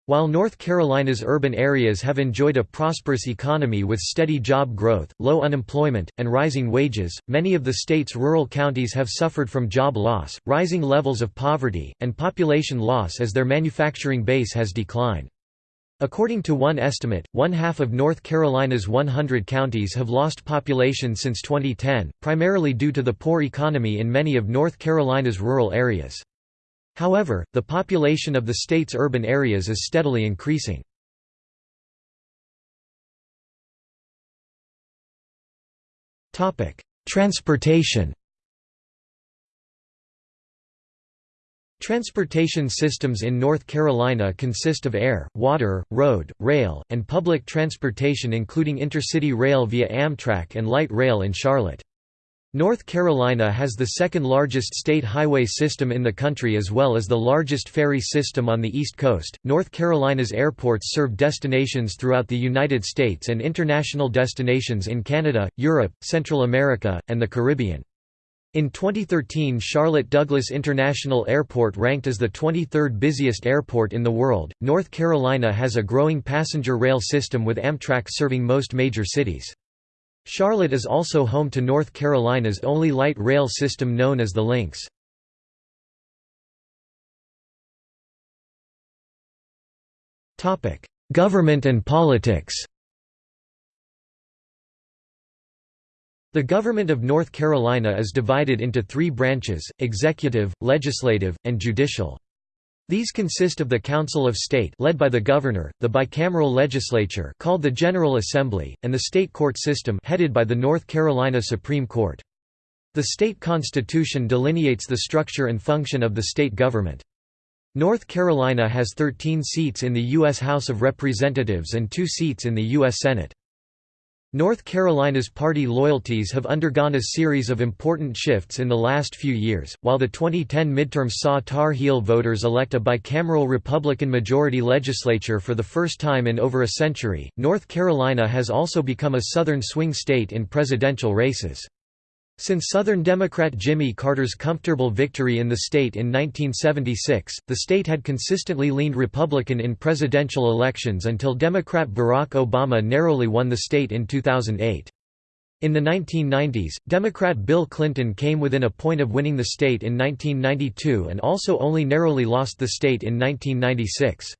While North Carolina's urban areas have enjoyed a prosperous economy with steady job growth, low unemployment, and rising wages, many of the state's rural counties have suffered from job loss, rising levels of poverty, and population loss as their manufacturing base has declined. According to one estimate, one-half of North Carolina's 100 counties have lost population since 2010, primarily due to the poor economy in many of North Carolina's rural areas. However, the population of the state's urban areas is steadily increasing. Transportation Transportation systems in North Carolina consist of air, water, road, rail, and public transportation including intercity rail via Amtrak and light rail in Charlotte. North Carolina has the second largest state highway system in the country as well as the largest ferry system on the East Coast. North Carolina's airports serve destinations throughout the United States and international destinations in Canada, Europe, Central America, and the Caribbean. In 2013 Charlotte Douglas International Airport ranked as the 23rd busiest airport in the world. North Carolina has a growing passenger rail system with Amtrak serving most major cities. Charlotte is also home to North Carolina's only light rail system known as the Lynx. Government and politics The government of North Carolina is divided into three branches, executive, legislative, and judicial. These consist of the Council of State led by the governor, the bicameral legislature called the General Assembly, and the state court system headed by the North Carolina Supreme Court. The state constitution delineates the structure and function of the state government. North Carolina has 13 seats in the U.S. House of Representatives and two seats in the U.S. Senate. North Carolina's party loyalties have undergone a series of important shifts in the last few years. While the 2010 midterms saw Tar Heel voters elect a bicameral Republican majority legislature for the first time in over a century, North Carolina has also become a southern swing state in presidential races. Since Southern Democrat Jimmy Carter's comfortable victory in the state in 1976, the state had consistently leaned Republican in presidential elections until Democrat Barack Obama narrowly won the state in 2008. In the 1990s, Democrat Bill Clinton came within a point of winning the state in 1992 and also only narrowly lost the state in 1996.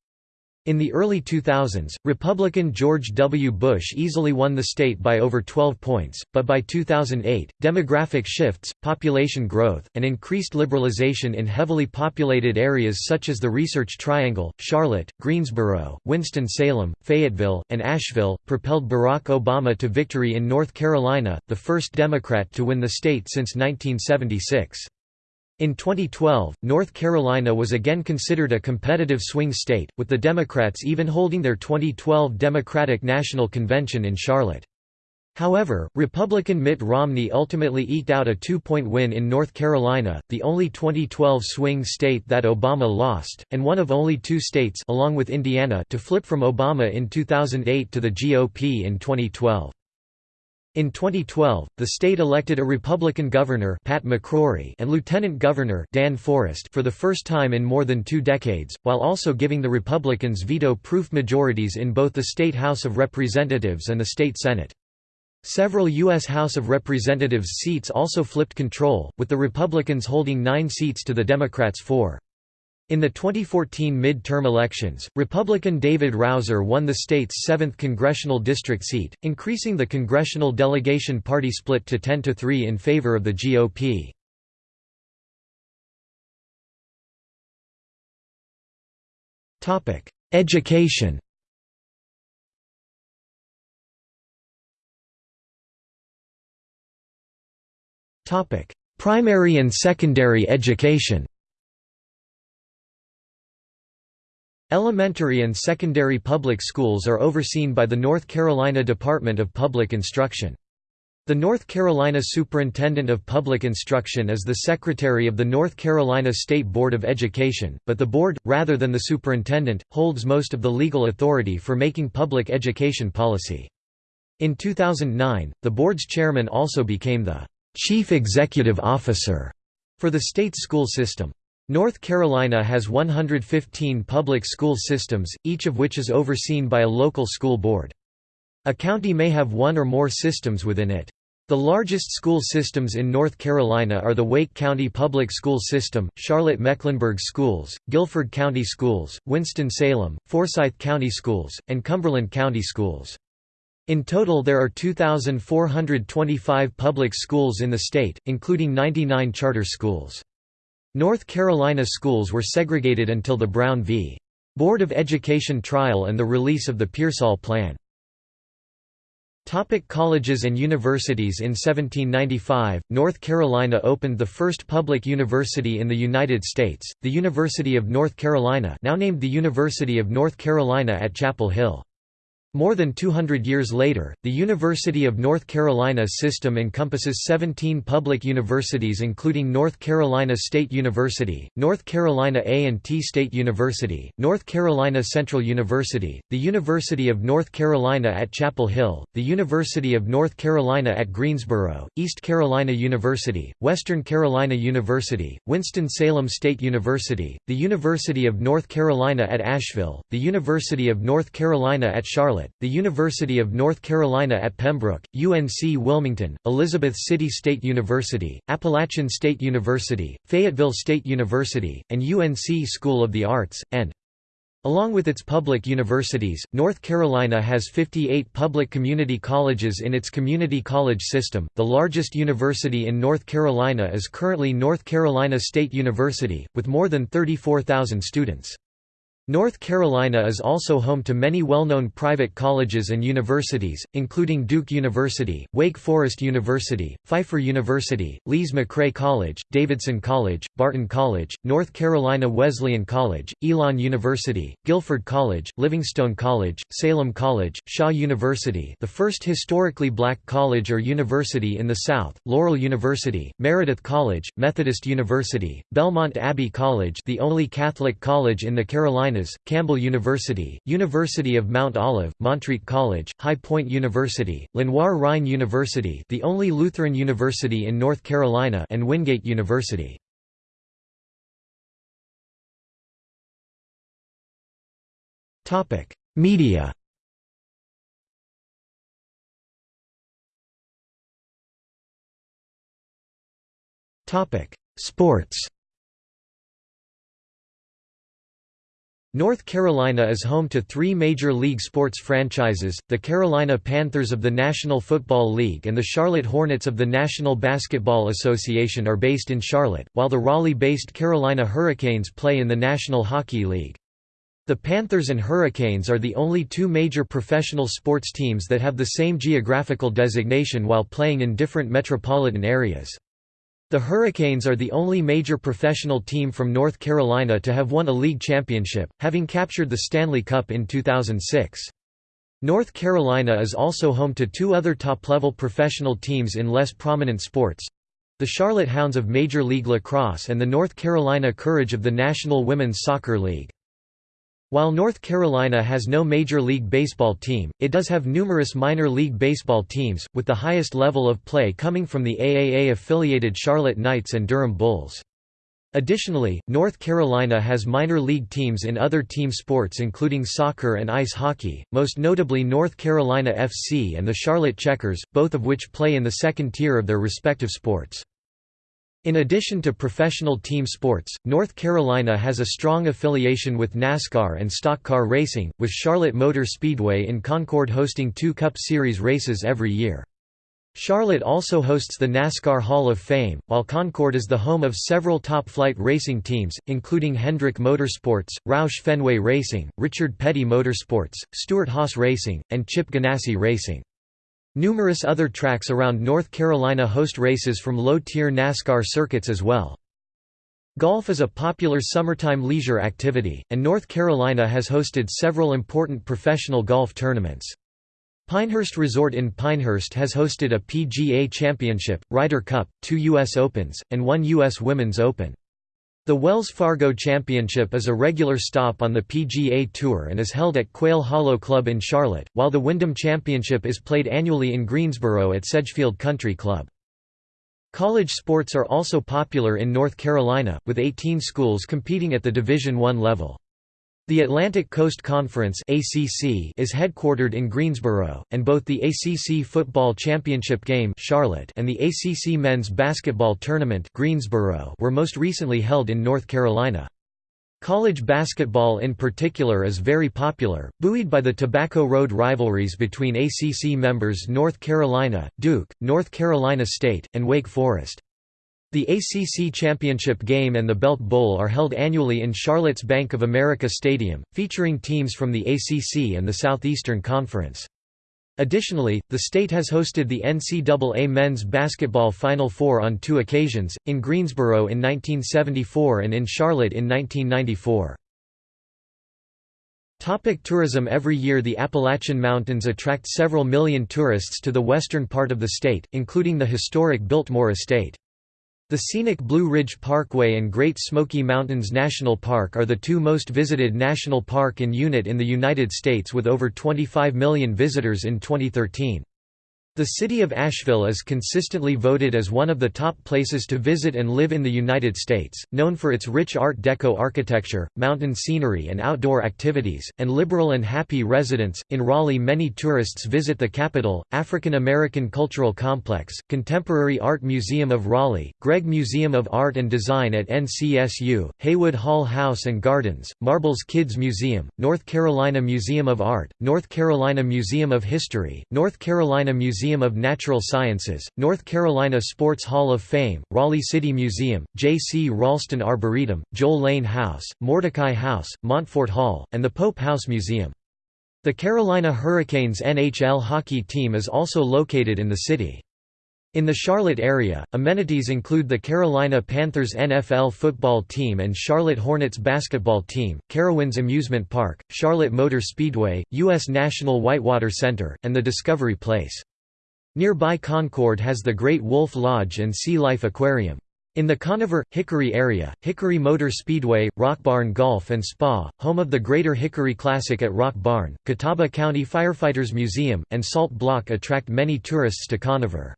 In the early 2000s, Republican George W. Bush easily won the state by over 12 points, but by 2008, demographic shifts, population growth, and increased liberalization in heavily populated areas such as the Research Triangle, Charlotte, Greensboro, Winston-Salem, Fayetteville, and Asheville, propelled Barack Obama to victory in North Carolina, the first Democrat to win the state since 1976. In 2012, North Carolina was again considered a competitive swing state, with the Democrats even holding their 2012 Democratic National Convention in Charlotte. However, Republican Mitt Romney ultimately eked out a two-point win in North Carolina, the only 2012 swing state that Obama lost, and one of only two states along with Indiana to flip from Obama in 2008 to the GOP in 2012. In 2012, the state elected a Republican governor Pat McCrory and lieutenant governor Dan Forest for the first time in more than two decades, while also giving the Republicans veto-proof majorities in both the state House of Representatives and the state Senate. Several U.S. House of Representatives seats also flipped control, with the Republicans holding nine seats to the Democrats' four. In the 2014 mid-term elections, Republican David Rouzer won the state's 7th congressional district seat, increasing the congressional delegation party split to 10 to 3 in favor of the GOP. Topic: Education Topic: Primary and secondary education Elementary and secondary public schools are overseen by the North Carolina Department of Public Instruction. The North Carolina Superintendent of Public Instruction is the Secretary of the North Carolina State Board of Education, but the board, rather than the superintendent, holds most of the legal authority for making public education policy. In 2009, the board's chairman also became the Chief Executive Officer for the state school system. North Carolina has 115 public school systems, each of which is overseen by a local school board. A county may have one or more systems within it. The largest school systems in North Carolina are the Wake County Public School System, Charlotte-Mecklenburg Schools, Guilford County Schools, Winston-Salem, Forsyth County Schools, and Cumberland County Schools. In total there are 2,425 public schools in the state, including 99 charter schools. North Carolina schools were segregated until the Brown v. Board of Education trial and the release of the Pearsall Plan. Topic colleges and universities In 1795, North Carolina opened the first public university in the United States, the University of North Carolina now named the University of North Carolina at Chapel Hill. More than 200 years later, the University of North Carolina system encompasses 17 public universities including North Carolina State University, North Carolina A&T State University, North Carolina Central University, the University of North Carolina at Chapel Hill, the University of North Carolina at Greensboro, East Carolina University, Western Carolina University, Winston-Salem State University, the University of North Carolina at Asheville, the University of North Carolina at Charlotte, Charlotte, the University of North Carolina at Pembroke, UNC Wilmington, Elizabeth City State University, Appalachian State University, Fayetteville State University, and UNC School of the Arts, and Along with its public universities, North Carolina has 58 public community colleges in its community college system. The largest university in North Carolina is currently North Carolina State University, with more than 34,000 students. North Carolina is also home to many well-known private colleges and universities, including Duke University, Wake Forest University, Pfeiffer University, Lees-McRae College, Davidson College, Barton College, North Carolina Wesleyan College, Elon University, Guilford College, Livingstone College, Salem College, Shaw University the first historically black college or university in the South, Laurel University, Meredith College, Methodist University, Belmont Abbey College the only Catholic college in the Carolinas Carolinas, Campbell University, University of Mount Olive, Montreat College, High Point University, Lenoir-Rhyne University the only Lutheran university in North Carolina and Wingate University. Media Sports North Carolina is home to three Major League sports franchises, the Carolina Panthers of the National Football League and the Charlotte Hornets of the National Basketball Association are based in Charlotte, while the Raleigh-based Carolina Hurricanes play in the National Hockey League. The Panthers and Hurricanes are the only two major professional sports teams that have the same geographical designation while playing in different metropolitan areas. The Hurricanes are the only major professional team from North Carolina to have won a league championship, having captured the Stanley Cup in 2006. North Carolina is also home to two other top-level professional teams in less prominent sports—the Charlotte Hounds of Major League Lacrosse and the North Carolina Courage of the National Women's Soccer League. While North Carolina has no Major League Baseball team, it does have numerous minor league baseball teams, with the highest level of play coming from the AAA-affiliated Charlotte Knights and Durham Bulls. Additionally, North Carolina has minor league teams in other team sports including soccer and ice hockey, most notably North Carolina FC and the Charlotte Checkers, both of which play in the second tier of their respective sports. In addition to professional team sports, North Carolina has a strong affiliation with NASCAR and stock car racing, with Charlotte Motor Speedway in Concord hosting two Cup Series races every year. Charlotte also hosts the NASCAR Hall of Fame, while Concord is the home of several top-flight racing teams, including Hendrick Motorsports, Roush Fenway Racing, Richard Petty Motorsports, Stewart-Haas Racing, and Chip Ganassi Racing. Numerous other tracks around North Carolina host races from low-tier NASCAR circuits as well. Golf is a popular summertime leisure activity, and North Carolina has hosted several important professional golf tournaments. Pinehurst Resort in Pinehurst has hosted a PGA Championship, Ryder Cup, two U.S. Opens, and one U.S. Women's Open. The Wells Fargo Championship is a regular stop on the PGA Tour and is held at Quail Hollow Club in Charlotte, while the Wyndham Championship is played annually in Greensboro at Sedgefield Country Club. College sports are also popular in North Carolina, with 18 schools competing at the Division I level. The Atlantic Coast Conference (ACC) is headquartered in Greensboro, and both the ACC Football Championship Game (Charlotte) and the ACC Men's Basketball Tournament (Greensboro) were most recently held in North Carolina. College basketball in particular is very popular, buoyed by the Tobacco Road rivalries between ACC members North Carolina, Duke, North Carolina State, and Wake Forest. The ACC Championship Game and the Belk Bowl are held annually in Charlotte's Bank of America Stadium, featuring teams from the ACC and the Southeastern Conference. Additionally, the state has hosted the NCAA Men's Basketball Final Four on two occasions, in Greensboro in 1974 and in Charlotte in 1994. Topic tourism Every year the Appalachian Mountains attract several million tourists to the western part of the state, including the historic Biltmore Estate. The scenic Blue Ridge Parkway and Great Smoky Mountains National Park are the two most visited national park in unit in the United States with over 25 million visitors in 2013. The city of Asheville is consistently voted as one of the top places to visit and live in the United States, known for its rich Art Deco architecture, mountain scenery and outdoor activities, and liberal and happy residents. In Raleigh, many tourists visit the Capitol, African American Cultural Complex, Contemporary Art Museum of Raleigh, Gregg Museum of Art and Design at NCSU, Haywood Hall House and Gardens, Marbles Kids Museum, North Carolina Museum of Art, North Carolina Museum of History, North Carolina Museum Museum of Natural Sciences, North Carolina Sports Hall of Fame, Raleigh City Museum, J. C. Raulston Arboretum, Joel Lane House, Mordecai House, Montfort Hall, and the Pope House Museum. The Carolina Hurricanes NHL hockey team is also located in the city. In the Charlotte area, amenities include the Carolina Panthers NFL football team and Charlotte Hornets basketball team, Carowinds Amusement Park, Charlotte Motor Speedway, U.S. National Whitewater Center, and the Discovery Place. Nearby Concord has the Great Wolf Lodge and Sea Life Aquarium. In the Conover, Hickory area, Hickory Motor Speedway, Rock Barn Golf and Spa, home of the Greater Hickory Classic at Rock Barn, Catawba County Firefighters Museum, and Salt Block attract many tourists to Conover.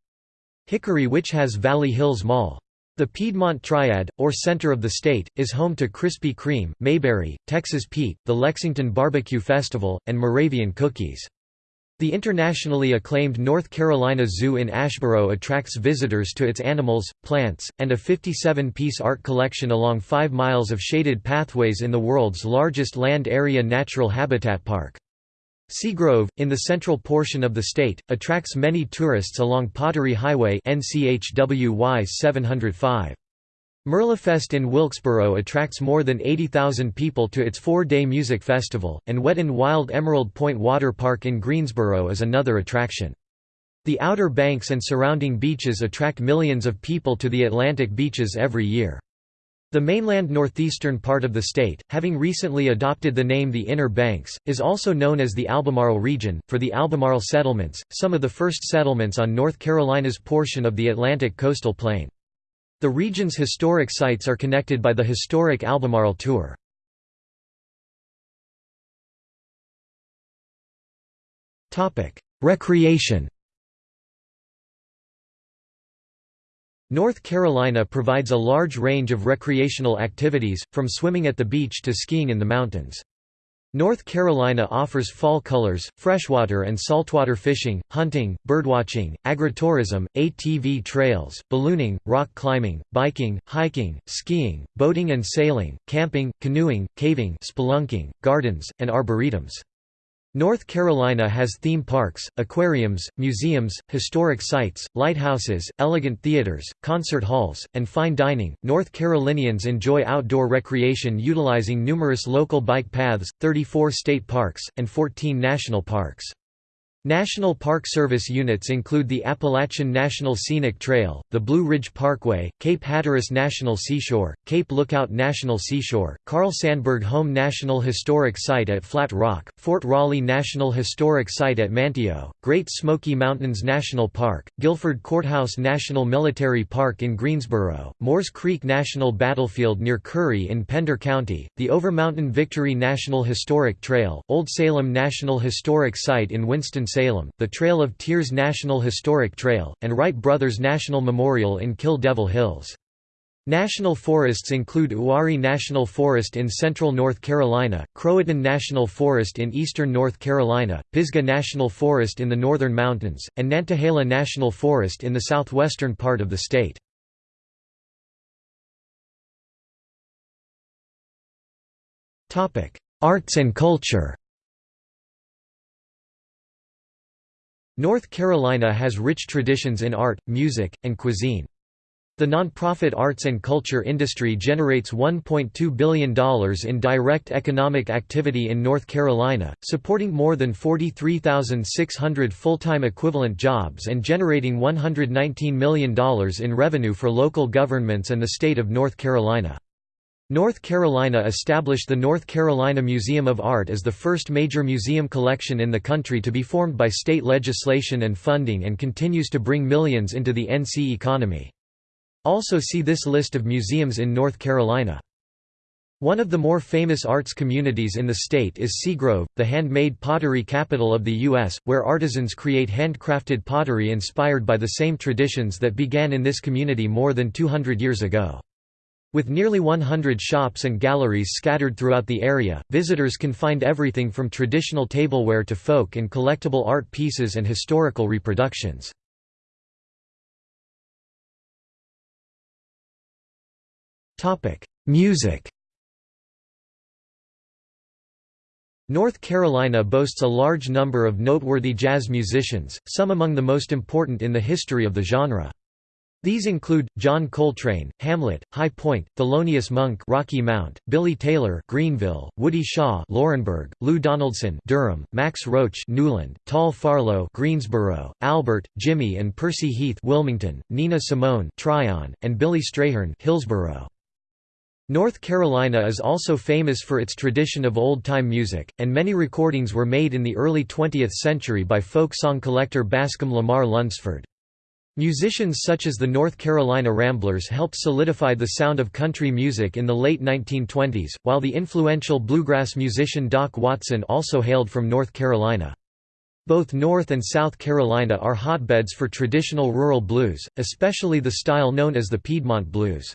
Hickory which has Valley Hills Mall. The Piedmont Triad, or center of the state, is home to Krispy Kreme, Mayberry, Texas Pete, the Lexington Barbecue Festival, and Moravian Cookies. The internationally acclaimed North Carolina Zoo in Asheboro attracts visitors to its animals, plants, and a 57-piece art collection along 5 miles of shaded pathways in the world's largest land area natural habitat park. Seagrove, in the central portion of the state, attracts many tourists along Pottery Highway NCHWY 705. Merlefest in Wilkesboro attracts more than 80,000 people to its four-day music festival, and Wet n Wild Emerald Point Water Park in Greensboro is another attraction. The Outer Banks and surrounding beaches attract millions of people to the Atlantic beaches every year. The mainland northeastern part of the state, having recently adopted the name the Inner Banks, is also known as the Albemarle region, for the Albemarle settlements, some of the first settlements on North Carolina's portion of the Atlantic coastal plain. The region's historic sites are connected by the historic Albemarle Tour. Recreation North Carolina provides a large range of recreational activities, from swimming at the beach to skiing in the mountains. North Carolina offers fall colors, freshwater and saltwater fishing, hunting, birdwatching, agritourism, ATV trails, ballooning, rock climbing, biking, hiking, skiing, boating and sailing, camping, canoeing, caving spelunking, gardens, and arboretums. North Carolina has theme parks, aquariums, museums, historic sites, lighthouses, elegant theaters, concert halls, and fine dining. North Carolinians enjoy outdoor recreation utilizing numerous local bike paths, 34 state parks, and 14 national parks. National Park Service units include the Appalachian National Scenic Trail, the Blue Ridge Parkway, Cape Hatteras National Seashore, Cape Lookout National Seashore, Carl Sandburg Home National Historic Site at Flat Rock, Fort Raleigh National Historic Site at Manteo, Great Smoky Mountains National Park, Guilford Courthouse National Military Park in Greensboro, Moores Creek National Battlefield near Currie in Pender County, the Overmountain Victory National Historic Trail, Old Salem National Historic Site in Winston Salem, the Trail of Tears National Historic Trail, and Wright Brothers National Memorial in Kill Devil Hills. National forests include Uwharrie National Forest in central North Carolina, Croatan National Forest in eastern North Carolina, Pisgah National Forest in the northern mountains, and Nantahala National Forest in the southwestern part of the state. Arts and culture North Carolina has rich traditions in art, music, and cuisine. The nonprofit arts and culture industry generates $1.2 billion in direct economic activity in North Carolina, supporting more than 43,600 full-time equivalent jobs and generating $119 million in revenue for local governments and the state of North Carolina. North Carolina established the North Carolina Museum of Art as the first major museum collection in the country to be formed by state legislation and funding and continues to bring millions into the NC economy. Also see this list of museums in North Carolina. One of the more famous arts communities in the state is Seagrove, the handmade pottery capital of the U.S., where artisans create handcrafted pottery inspired by the same traditions that began in this community more than 200 years ago. With nearly 100 shops and galleries scattered throughout the area, visitors can find everything from traditional tableware to folk and collectible art pieces and historical reproductions. Music North Carolina boasts a large number of noteworthy jazz musicians, some among the most important in the history of the genre. These include, John Coltrane, Hamlet, High Point, Thelonious Monk Rocky Mount, Billy Taylor Greenville, Woody Shaw Laurinburg, Lou Donaldson Durham, Max Roach Newland, Tal Farlow Greensboro, Albert, Jimmy and Percy Heath Wilmington, Nina Simone Tryon, and Billy Strayhorn Hillsborough. North Carolina is also famous for its tradition of old-time music, and many recordings were made in the early 20th century by folk song collector Bascom Lamar Lunsford. Musicians such as the North Carolina Ramblers helped solidify the sound of country music in the late 1920s, while the influential bluegrass musician Doc Watson also hailed from North Carolina. Both North and South Carolina are hotbeds for traditional rural blues, especially the style known as the Piedmont blues.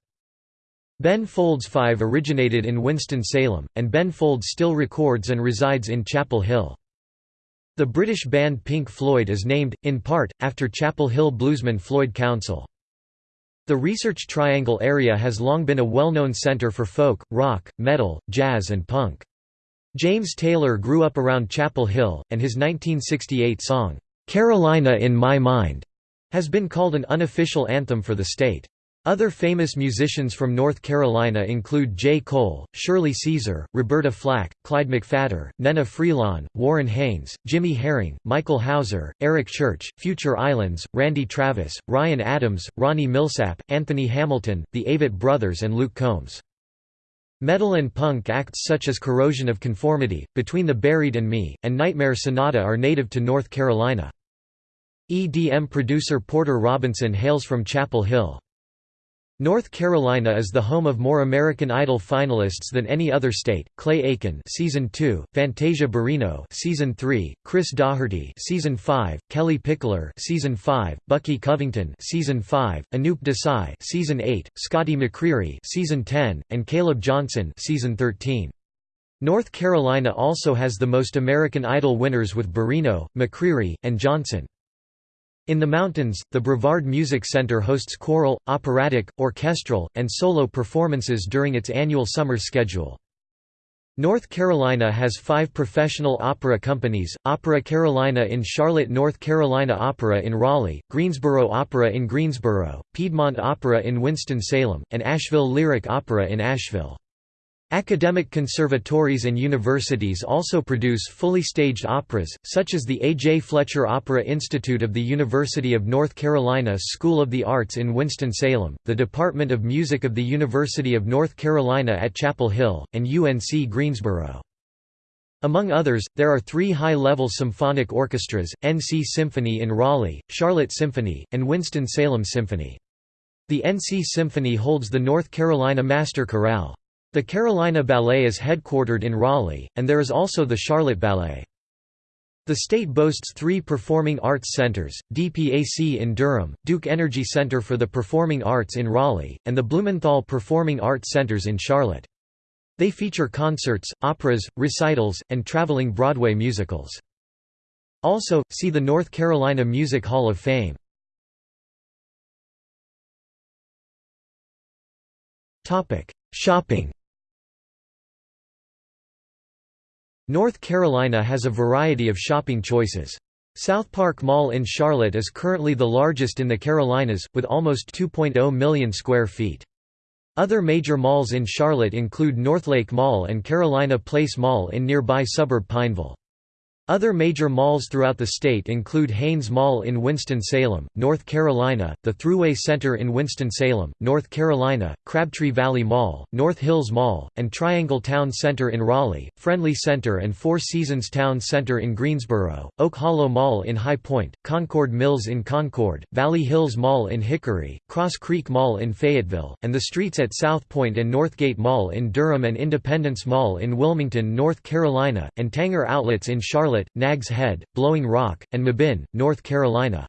Ben Folds Five originated in Winston-Salem, and Ben Folds still records and resides in Chapel Hill. The British band Pink Floyd is named, in part, after Chapel Hill bluesman Floyd Council. The Research Triangle area has long been a well-known center for folk, rock, metal, jazz and punk. James Taylor grew up around Chapel Hill, and his 1968 song, "'Carolina in My Mind' has been called an unofficial anthem for the state. Other famous musicians from North Carolina include J. Cole, Shirley Caesar, Roberta Flack, Clyde McPhatter, Nnenna Freelon, Warren Haynes, Jimmy Herring, Michael Houser, Eric Church, Future Islands, Randy Travis, Ryan Adams, Ronnie Milsap, Anthony Hamilton, the Avett Brothers and Luke Combs. Metal and punk acts such as Corrosion of Conformity, Between the Buried and Me, and Nightmare Sonata are native to North Carolina. EDM producer Porter Robinson hails from Chapel Hill. North Carolina is the home of more American Idol finalists than any other state. Clay Aiken, season 2, Fantasia Barrino, season 3, Chris Daughtry, season 5, Kellie Pickler, season 5, Bucky Covington, season 5, Anoop Desai, season 8, Scotty McCreery, season 10, and Caleb Johnson, season 13. North Carolina also has the most American Idol winners with Barrino, McCreery, and Johnson. In the mountains, the Brevard Music Center hosts choral, operatic, orchestral, and solo performances during its annual summer schedule. North Carolina has five professional opera companies, Opera Carolina in Charlotte North Carolina Opera in Raleigh, Greensboro Opera in Greensboro, Piedmont Opera in Winston-Salem, and Asheville Lyric Opera in Asheville. Academic conservatories and universities also produce fully staged operas, such as the A. J. Fletcher Opera Institute of the University of North Carolina School of the Arts in Winston-Salem, the Department of Music of the University of North Carolina at Chapel Hill, and UNC Greensboro. Among others, there are three high-level symphonic orchestras, NC Symphony in Raleigh, Charlotte Symphony, and Winston-Salem Symphony. The NC Symphony holds the North Carolina Master Chorale. The Carolina Ballet is headquartered in Raleigh, and there is also the Charlotte Ballet. The state boasts three performing arts centers, DPAC in Durham, Duke Energy Center for the Performing Arts in Raleigh, and the Blumenthal Performing Arts Centers in Charlotte. They feature concerts, operas, recitals, and traveling Broadway musicals. Also, see the North Carolina Music Hall of Fame. Shopping North Carolina has a variety of shopping choices. South Park Mall in Charlotte is currently the largest in the Carolinas, with almost 2.0 million square feet. Other major malls in Charlotte include Northlake Mall and Carolina Place Mall in nearby suburb Pineville. Other major malls throughout the state include Hanes Mall in Winston-Salem, North Carolina, the Thruway Center in Winston-Salem, North Carolina, Crabtree Valley Mall, North Hills Mall, and Triangle Town Center in Raleigh, Friendly Center and Four Seasons Town Center in Greensboro, Oak Hollow Mall in High Point, Concord Mills in Concord, Valley Hills Mall in Hickory, Cross Creek Mall in Fayetteville, and the streets at South Point and Northgate Mall in Durham and Independence Mall in Wilmington, North Carolina, and Tanger Outlets in Charlotte Charlotte, Nags Head, Blowing Rock, and Mebane, North Carolina.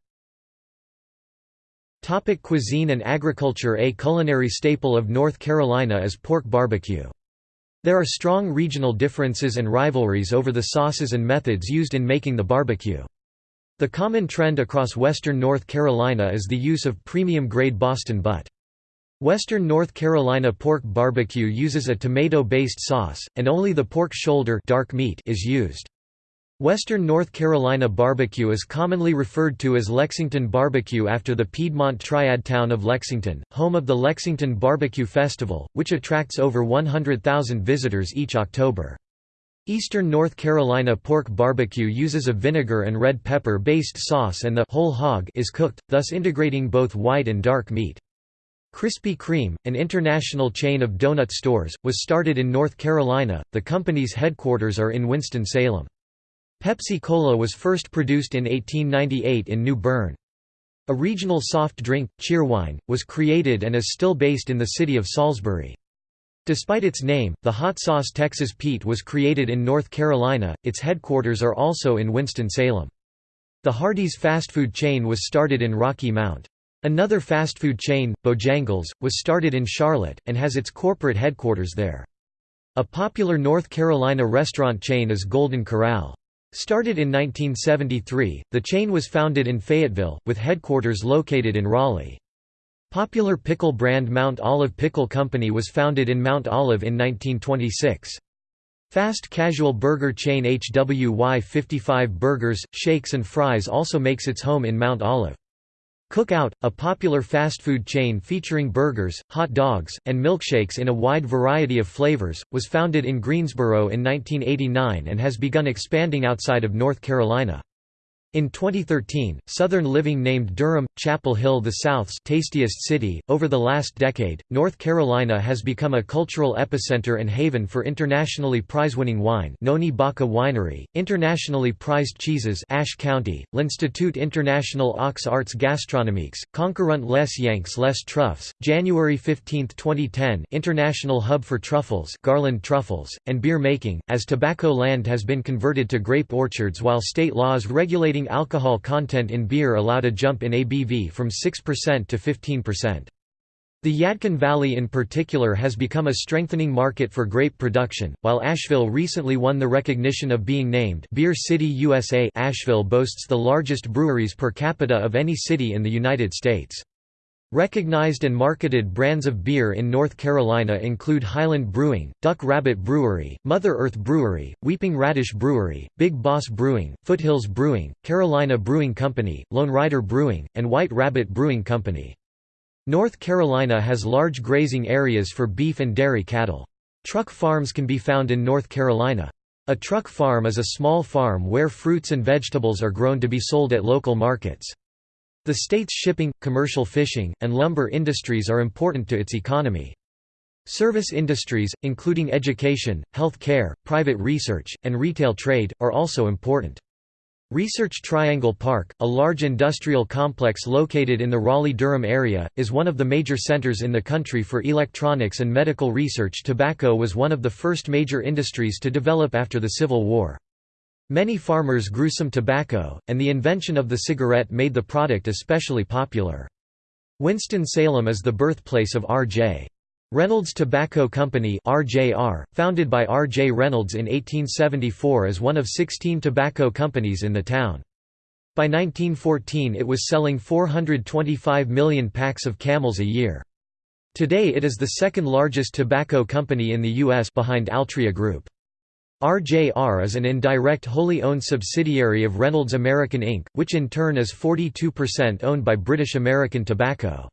Topic cuisine and agriculture A culinary staple of North Carolina is pork barbecue. There are strong regional differences and rivalries over the sauces and methods used in making the barbecue. The common trend across western North Carolina is the use of premium-grade Boston butt. Western North Carolina pork barbecue uses a tomato-based sauce, and only the pork shoulder dark meat is used. Western North Carolina barbecue is commonly referred to as Lexington barbecue after the Piedmont triad town of Lexington, home of the Lexington Barbecue Festival, which attracts over 100,000 visitors each October. Eastern North Carolina pork barbecue uses a vinegar and red pepper based sauce and the whole hog is cooked, thus integrating both white and dark meat. Krispy Kreme, an international chain of donut stores, was started in North Carolina. The company's headquarters are in Winston-Salem. Pepsi Cola was first produced in 1898 in New Bern. A regional soft drink, Cheerwine, was created and is still based in the city of Salisbury. Despite its name, the hot sauce Texas Pete was created in North Carolina, its headquarters are also in Winston-Salem. The Hardee's fast food chain was started in Rocky Mount. Another fast food chain, Bojangles, was started in Charlotte, and has its corporate headquarters there. A popular North Carolina restaurant chain is Golden Corral. Started in 1973, the chain was founded in Fayetteville, with headquarters located in Raleigh. Popular pickle brand Mount Olive Pickle Company was founded in Mount Olive in 1926. Fast casual burger chain HWY 55 Burgers, Shakes and Fries also makes its home in Mount Olive. Cookout, a popular fast food chain featuring burgers, hot dogs, and milkshakes in a wide variety of flavors, was founded in Greensboro in 1989 and has begun expanding outside of North Carolina. In 2013, Southern Living named Durham, Chapel Hill the South's tastiest city. Over the last decade, North Carolina has become a cultural epicenter and haven for internationally prize-winning wine Noni Bacca Winery, internationally prized cheeses Ashe County, L'Institut International aux Arts Gastronomiques, Concourant les Yanks les Truffes, January 15, 2010 International Hub for Truffles Garland Truffles, and beer making, as tobacco land has been converted to grape orchards while state laws regulating alcohol content in beer allowed a jump in ABV from 6% to 15%. The Yadkin Valley in particular has become a strengthening market for grape production, while Asheville recently won the recognition of being named Beer City USA Asheville boasts the largest breweries per capita of any city in the United States. Recognized and marketed brands of beer in North Carolina include Highland Brewing, Duck Rabbit Brewery, Mother Earth Brewery, Weeping Radish Brewery, Big Boss Brewing, Foothills Brewing, Carolina Brewing Company, Lone Rider Brewing, and White Rabbit Brewing Company. North Carolina has large grazing areas for beef and dairy cattle. Truck farms can be found in North Carolina. A truck farm is a small farm where fruits and vegetables are grown to be sold at local markets. The state's shipping, commercial fishing, and lumber industries are important to its economy. Service industries, including education, health care, private research, and retail trade, are also important. Research Triangle Park, a large industrial complex located in the Raleigh-Durham area, is one of the major centers in the country for electronics and medical research. Tobacco was one of the first major industries to develop after the Civil War. Many farmers grew some tobacco, and the invention of the cigarette made the product especially popular. Winston-Salem is the birthplace of R.J. Reynolds Tobacco Company RJR, founded by R. J. Reynolds in 1874 as one of 16 tobacco companies in the town. By 1914 it was selling 425 million packs of camels a year. Today it is the second largest tobacco company in the U.S. behind Altria Group. RJR is an indirect wholly owned subsidiary of Reynolds American Inc., which in turn is 42% owned by British American Tobacco.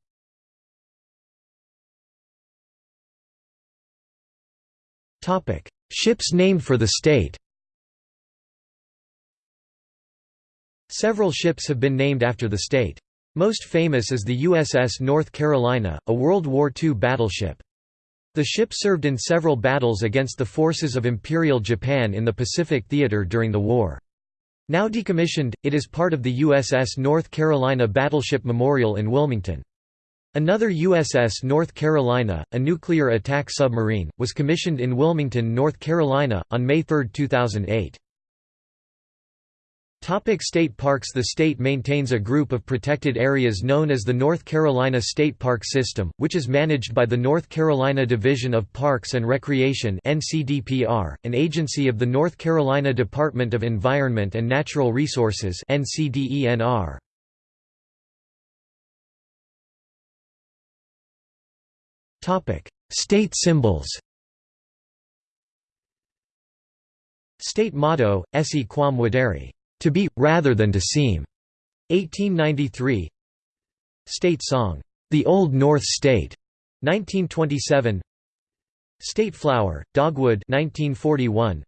Ships named for the state Several ships have been named after the state. Most famous is the USS North Carolina, a World War II battleship. The ship served in several battles against the forces of Imperial Japan in the Pacific Theater during the war. Now decommissioned, it is part of the USS North Carolina Battleship Memorial in Wilmington. Another USS North Carolina, a nuclear attack submarine, was commissioned in Wilmington, North Carolina, on May 3, 2008. Topic state parks The state maintains a group of protected areas known as the North Carolina State Park System, which is managed by the North Carolina Division of Parks and Recreation an agency of the North Carolina Department of Environment and Natural Resources NCDENR. State symbols State motto, Esse quam videre to be, rather than to seem. 1893 State song, The Old North State, 1927 State flower, dogwood 1941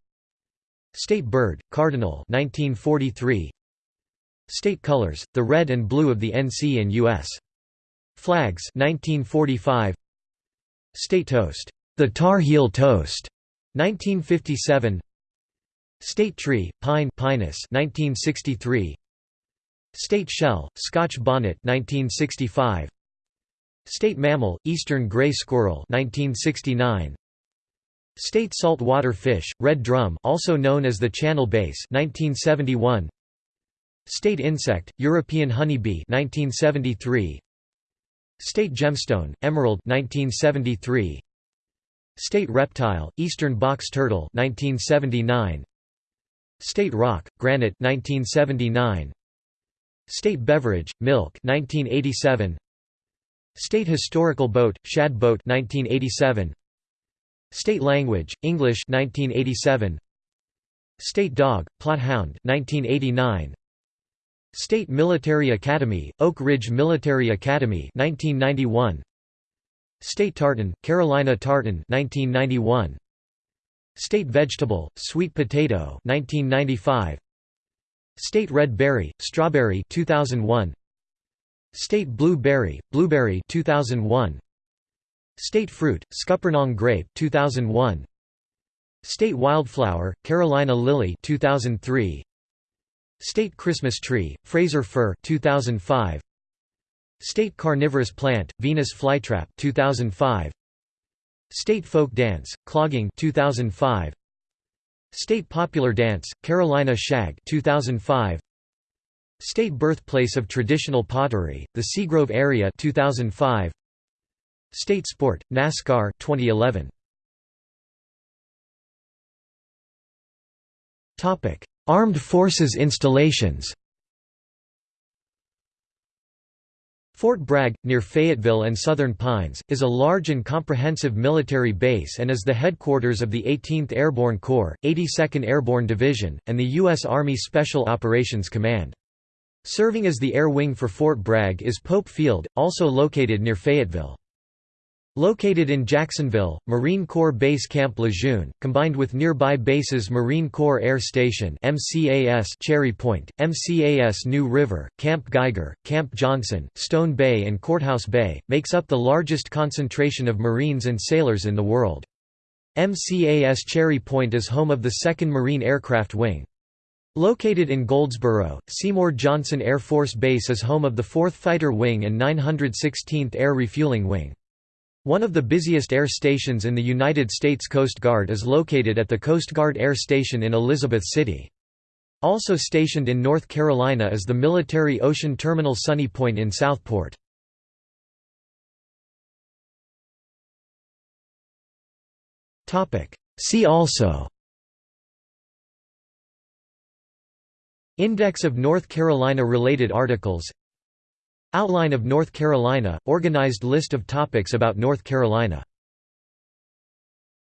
State bird, cardinal 1943 State colors, the red and blue of the NC and US. Flags 1945 State toast, the Tar Heel toast 1957 State tree, pine Pinus 1963 State shell, Scotch bonnet 1965 State mammal, eastern gray squirrel 1969 State saltwater fish, red drum also known as the channel bass 1971 State insect, European honeybee 1973 State gemstone, emerald 1973 State reptile, eastern box turtle 1979 State rock, granite 1979. State beverage, milk 1987. State historical boat, shad boat 1987. State language, English 1987. State dog, Plott Hound 1989. State Military Academy, Oak Ridge Military Academy 1991. State tartan, Carolina tartan 1991. State vegetable, sweet potato 1995. State red berry, strawberry 2001. State blue berry, blueberry 2001. State fruit, scuppernong grape 2001. State wildflower, Carolina lily 2003. State Christmas tree, Fraser fir 2005. State carnivorous plant, Venus flytrap 2005. State Folk Dance, Clogging 2005. State Popular Dance, Carolina Shag 2005. State Birthplace of Traditional Pottery, the Seagrove Area 2005. State Sport, NASCAR 2011. Topic: Armed Forces installations Fort Bragg, near Fayetteville and Southern Pines, is a large and comprehensive military base and is the headquarters of the 18th Airborne Corps, 82nd Airborne Division, and the U.S. Army Special Operations Command. Serving as the air wing for Fort Bragg is Pope Field, also located near Fayetteville. Located in Jacksonville, Marine Corps Base Camp Lejeune, combined with nearby bases Marine Corps Air Station MCAS Cherry Point, MCAS New River, Camp Geiger, Camp Johnson, Stone Bay and Courthouse Bay, makes up the largest concentration of Marines and sailors in the world. MCAS Cherry Point is home of the 2nd Marine Aircraft Wing. Located in Goldsboro, Seymour Johnson Air Force Base is home of the 4th Fighter Wing and 916th Air Refueling Wing. One of the busiest air stations in the United States Coast Guard is located at the Coast Guard Air Station in Elizabeth City. Also stationed in North Carolina is the Military Ocean Terminal Sunny Point in Southport. See also Index of North Carolina related articles Outline of North Carolina – Organized list of topics about North Carolina